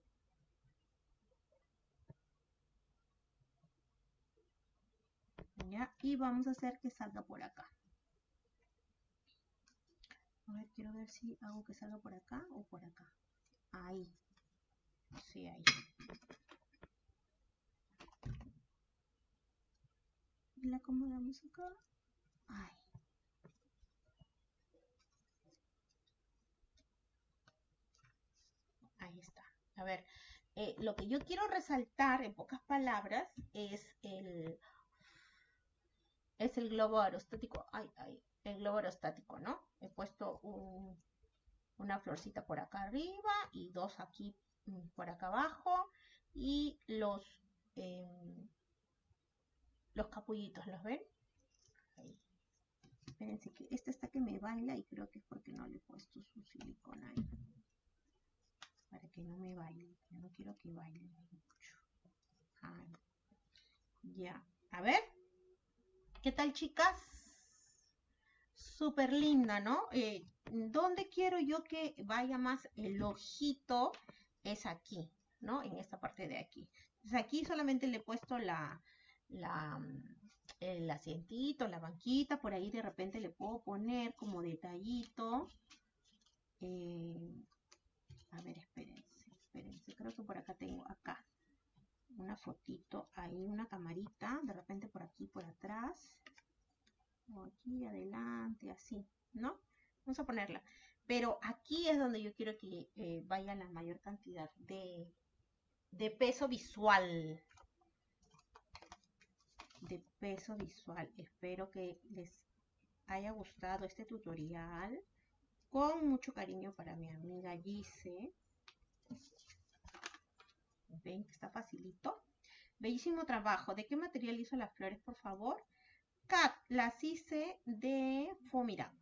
y vamos a hacer que salga por acá. A ver quiero ver si hago que salga por acá o por acá. Ahí. Sí ahí. Y la acomodamos acá ahí está a ver eh, lo que yo quiero resaltar en pocas palabras es el es el globo aerostático. Ay, ay, el globo aerostático, ¿no? He puesto una florcita por acá arriba y dos aquí mm, por acá abajo. Y los, em, los capullitos, ¿los ven? Espérense que este está que me baila y creo que es porque no le he puesto su silicona ahí. Para que no me baile. Yo no quiero que baile mucho. Ya. A ver. ¿Qué tal, chicas? Súper linda, ¿no? Eh, ¿Dónde quiero yo que vaya más el ojito? Es aquí, ¿no? En esta parte de aquí. Entonces aquí solamente le he puesto la, la, el asientito, la banquita. Por ahí de repente le puedo poner como detallito. Eh, a ver, espérense, espérense. Creo que por acá tengo, acá una fotito ahí, una camarita, de repente por aquí, por atrás, o aquí adelante, así, ¿no? Vamos a ponerla. Pero aquí es donde yo quiero que eh, vaya la mayor cantidad de, de peso visual. De peso visual. Espero que les haya gustado este tutorial. Con mucho cariño para mi amiga Gise. Ven que está facilito. Bellísimo trabajo. ¿De qué material hizo las flores, por favor? Cat, las hice de Fomiran.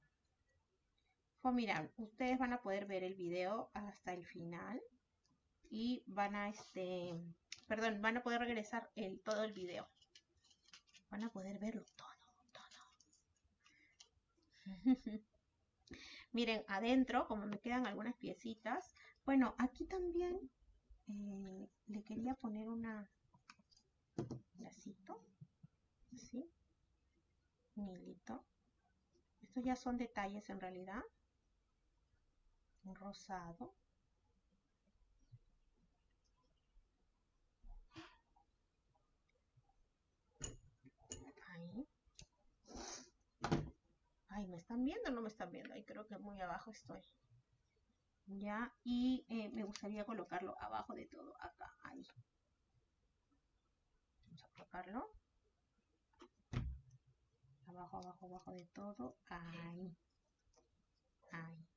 Fomiran. Ustedes van a poder ver el video hasta el final. Y van a, este, perdón, van a poder regresar el, todo el video. Van a poder verlo todo, todo. *laughs* Miren, adentro, como me quedan algunas piecitas. Bueno, aquí también eh, le quería poner una lacito así un hilito estos ya son detalles en realidad un rosado ahí ay me están viendo o no me están viendo ahí creo que muy abajo estoy. Ya y eh, me gustaría colocarlo abajo de todo acá ahí. Vamos a colocarlo. Abajo abajo abajo de todo ahí. Ahí.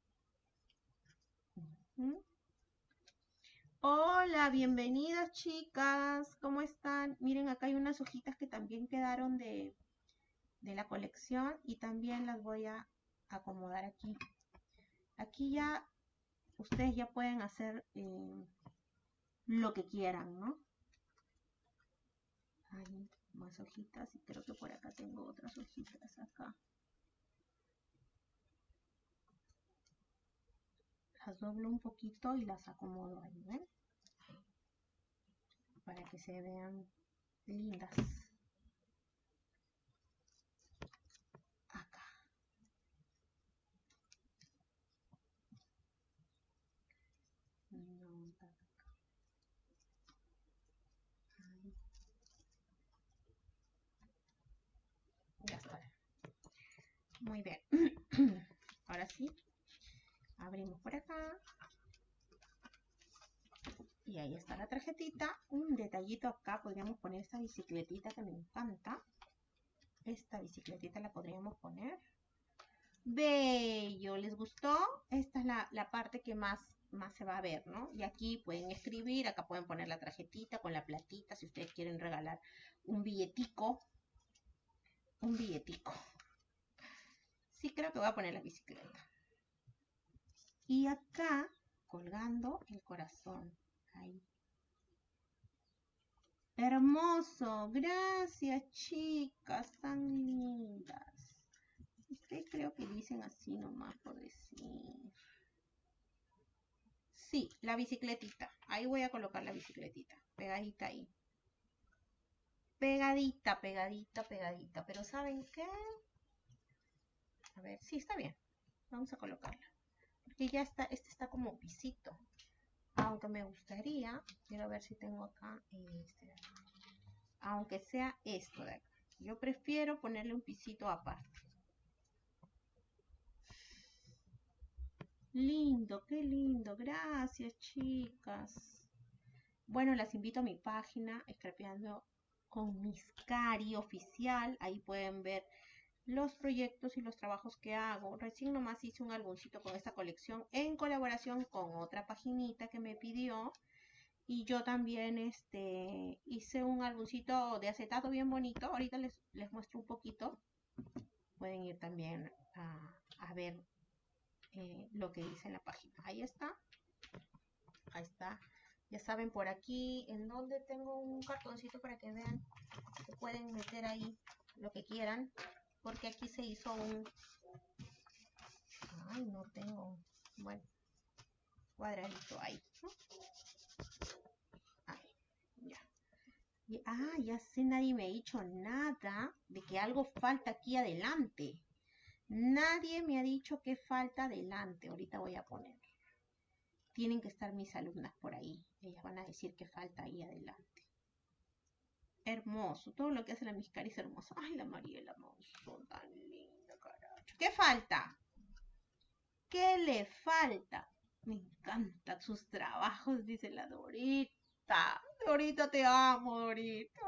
Hola, bienvenidas chicas, ¿cómo están? Miren, acá hay unas hojitas que también quedaron de, de la colección y también las voy a acomodar aquí. Aquí ya ustedes ya pueden hacer eh, lo que quieran, ¿no? Hay más hojitas y creo que por acá tengo otras hojitas acá. las doblo un poquito y las acomodo ahí, ¿ven? Para que se vean lindas. Acá. Ya está. Muy bien. *clears throat* Ahora sí, abrimos por acá. Y ahí está la tarjetita. Un detallito acá, podríamos poner esta bicicletita que me encanta. Esta bicicletita la podríamos poner. Bello, ¿les gustó? Esta es la, parte que más, más se va a ver, ¿no? Y aquí pueden escribir, acá pueden poner la tarjetita con la platita, si ustedes quieren regalar un billetico. Un billetico. Sí, creo que voy a poner la bicicleta. Y acá, colgando el corazón. Ahí. Hermoso. Gracias, chicas. Tan lindas. Ustedes creo que dicen así nomás por decir. Sí, la bicicletita. Ahí voy a colocar la bicicletita. Pegadita ahí. Pegadita, pegadita, pegadita. Pero ¿saben qué? A ver, sí, está bien. Vamos a colocarla. Porque ya está, este está como pisito. Aunque me gustaría, quiero ver si tengo acá este Aunque sea esto de acá. Yo prefiero ponerle un pisito aparte. Lindo, qué lindo. Gracias, chicas. Bueno, las invito a mi página, Scrapeando con Miscari oficial. Ahí pueden ver los proyectos y los trabajos que hago. Recién nomás hice un álbumcito con esta colección en colaboración con otra paginita que me pidió. Y yo también este, hice un álbumcito de acetato bien bonito. Ahorita les, les muestro un poquito. Pueden ir también a, ver eh, lo que hice en la página. Ahí está. Ahí está. Ya saben por aquí en donde tengo un cartoncito para que vean que pueden meter ahí lo que quieran porque aquí se hizo un ay no tengo bueno cuadradito ahí ya. Ah ya sé nadie me ha dicho nada de que algo falta aquí adelante. Nadie me ha dicho que falta adelante ahorita voy a poner. Tienen que estar mis alumnas por ahí ellas van a decir que falta ahí adelante hermoso. Todo lo que hace la Miscari es hermoso. Ay, la Mariela Monzón, tan linda, carajo. ¿Qué falta? ¿Qué le falta? Me encantan sus trabajos, dice la Dorita. Dorita, te amo, Dorita.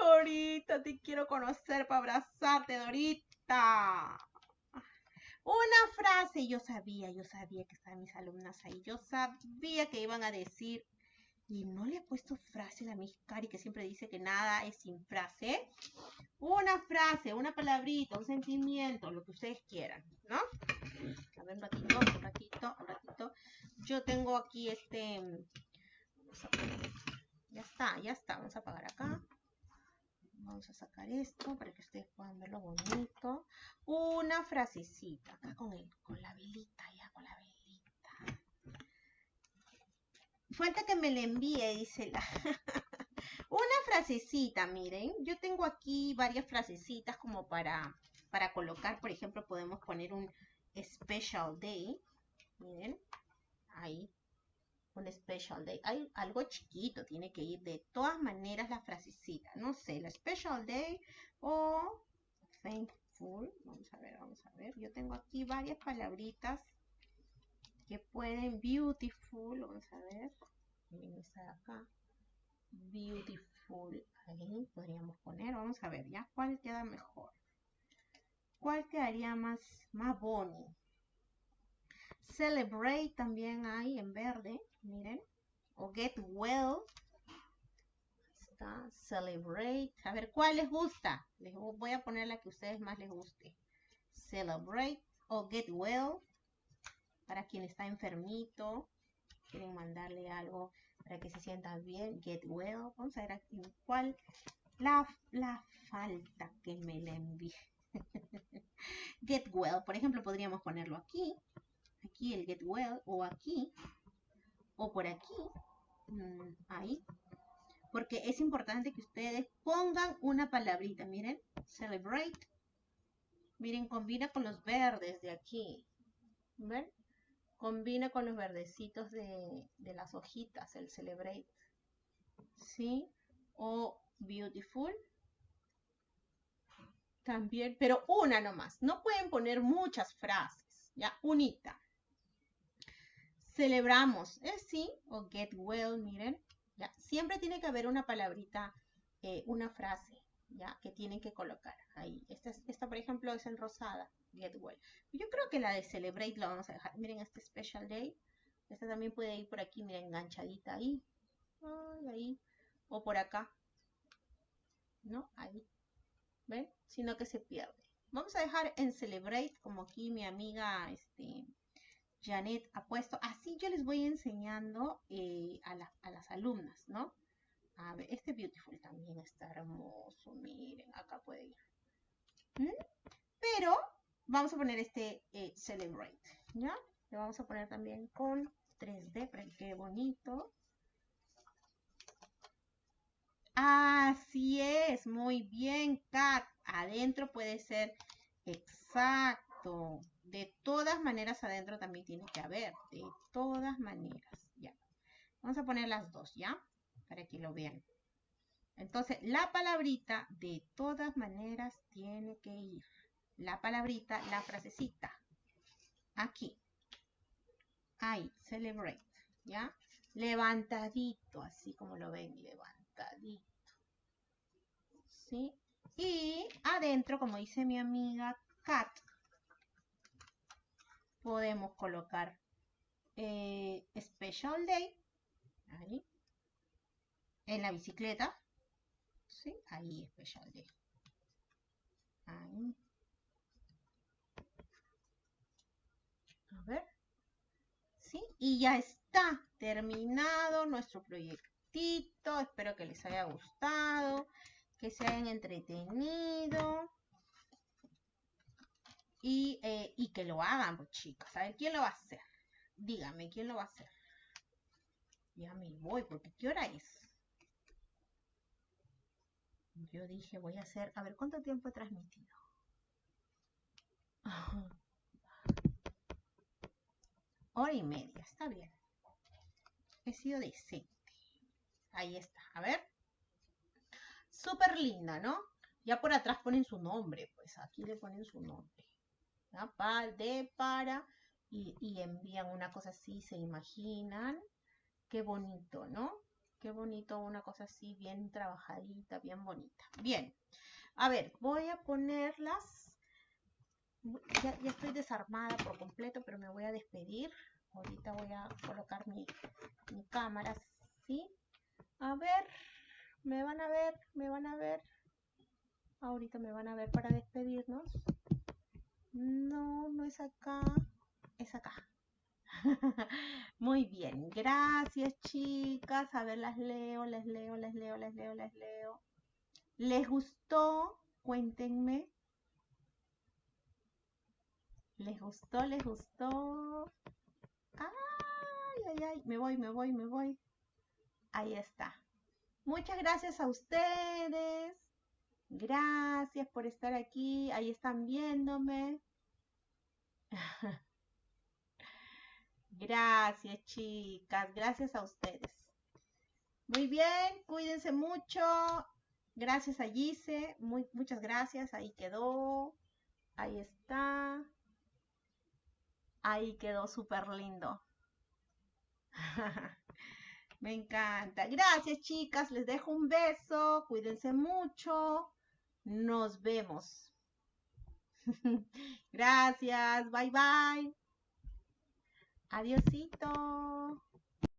Dorita, te quiero conocer para abrazarte, Dorita. Una frase, yo sabía, yo sabía que estaban mis alumnas ahí. Yo sabía que iban a decir y no le he puesto frase a la Miss Cari que siempre dice que nada es sin frase. Una frase, una palabrita, un sentimiento, lo que ustedes quieran, ¿no? A ver, un ratito, un ratito, un ratito. Yo tengo aquí este... Ya está, ya está. Vamos a apagar acá. Vamos a sacar esto para que ustedes puedan verlo bonito. Una frasecita acá con, el, con la velita, ya con la velita. Falta que me le envíe, dice la. *laughs* Una frasecita, miren. Yo tengo aquí varias frasecitas como para, para colocar. Por ejemplo, podemos poner un special day. Miren. Ahí. Un special day. Hay algo chiquito. Tiene que ir de todas maneras la frasecita. No sé, la special day o thankful. Vamos a ver, vamos a ver. Yo tengo aquí varias palabritas que pueden beautiful, vamos a ver, esta de acá, beautiful, ahí podríamos poner, vamos a ver ya cuál queda mejor, cuál quedaría más, más boni, celebrate también hay en verde, miren, o get well, está, celebrate, a ver cuál les gusta, les voy a poner la que a ustedes más les guste, celebrate o get well, para quien está enfermito, quieren mandarle algo para que se sienta bien, get well. Vamos a ver aquí cuál la, la falta que me le envíe. *laughs* get well, por ejemplo, podríamos ponerlo aquí. aquí el get well, o aquí, o por aquí, mm, ahí. Porque es importante que ustedes pongan una palabrita, miren, celebrate. Miren, combina con los verdes de aquí. ¿Ven? Combina con los verdecitos de, las hojitas, el celebrate. ¿Sí? O beautiful. También, pero una nomás. No pueden poner muchas frases. Ya, unita. Celebramos. ¿Es sí? O get well, miren. Ya, siempre tiene que haber una palabrita, eh, una frase, ya, que tienen que colocar ahí. Esta, esta, por ejemplo, es en rosada, get well. Yo creo que la de celebrate la vamos a dejar. Miren este special day. Esta también puede ir por aquí, miren, enganchadita ahí. ahí. O por acá. ¿No? Ahí. ¿Ven? Sino que se pierde. Vamos a dejar en celebrate, como aquí mi amiga, este, Janet ha puesto. Así yo les voy enseñando eh, a, las alumnas, ¿no? Este Beautiful también está hermoso. Miren, acá puede ir. ¿Mm? Pero vamos a poner este eh, Celebrate, ¿ya? Le vamos a poner también con 3D para que bonito. Así es, muy bien, Kat. Adentro puede ser exacto. De todas maneras, adentro también tiene que haber. De todas maneras. Ya. Vamos a poner las dos, ¿ya? Para que lo vean. Entonces, la palabrita de todas maneras tiene que ir. La palabrita, la frasecita. Aquí. Ahí, celebrate. ¿Ya? Levantadito, así como lo ven, levantadito. ¿Sí? Y adentro, como dice mi amiga Kat, podemos colocar eh, Special Day, ahí, en la bicicleta, ¿sí? Ahí, Special Day. Ahí. A ver. ¿Sí? Y ya está terminado nuestro proyectito. Espero que les haya gustado, que se hayan entretenido. Eh, y, que lo hagan, pues chicas. A ver, ¿quién lo va a hacer? Dígame, ¿quién lo va a hacer? Ya me voy, porque ¿qué hora es? Yo dije, voy a hacer... A ver, ¿cuánto tiempo he transmitido? *laughs* Hora y media, está bien. He sido decente. Ahí está, a ver. Súper linda, ¿no? Ya por atrás ponen su nombre, pues aquí le ponen su nombre de, para, y, envían una cosa así, se imaginan. Qué bonito, ¿no? Qué bonito una cosa así, bien trabajadita, bien bonita. Bien, a ver, voy a ponerlas. Ya, estoy desarmada por completo, pero me voy a despedir. Ahorita voy a colocar mi, mi cámara, ¿sí? A ver, me van a ver, me van a ver. Ahorita me van a ver para despedirnos. No, no es acá, es acá. *laughs* Muy bien, gracias chicas. A ver, las leo, les leo, les leo, les leo, les leo. ¿Les gustó? Cuéntenme. ¿Les gustó? ¿Les gustó? Ay, ay, ay. Me voy, me voy, me voy. Ahí está. Muchas gracias a ustedes. Gracias por estar aquí. Ahí están viéndome. *laughs* Gracias, chicas. Gracias a ustedes. Muy bien, cuídense mucho. Gracias a Gise. Muy, muchas gracias. Ahí quedó. Ahí está. Ahí quedó súper lindo. *laughs* Me encanta. Gracias, chicas. Les dejo un beso. Cuídense mucho. Nos vemos. *laughs* Gracias. Bye bye. Adiosito.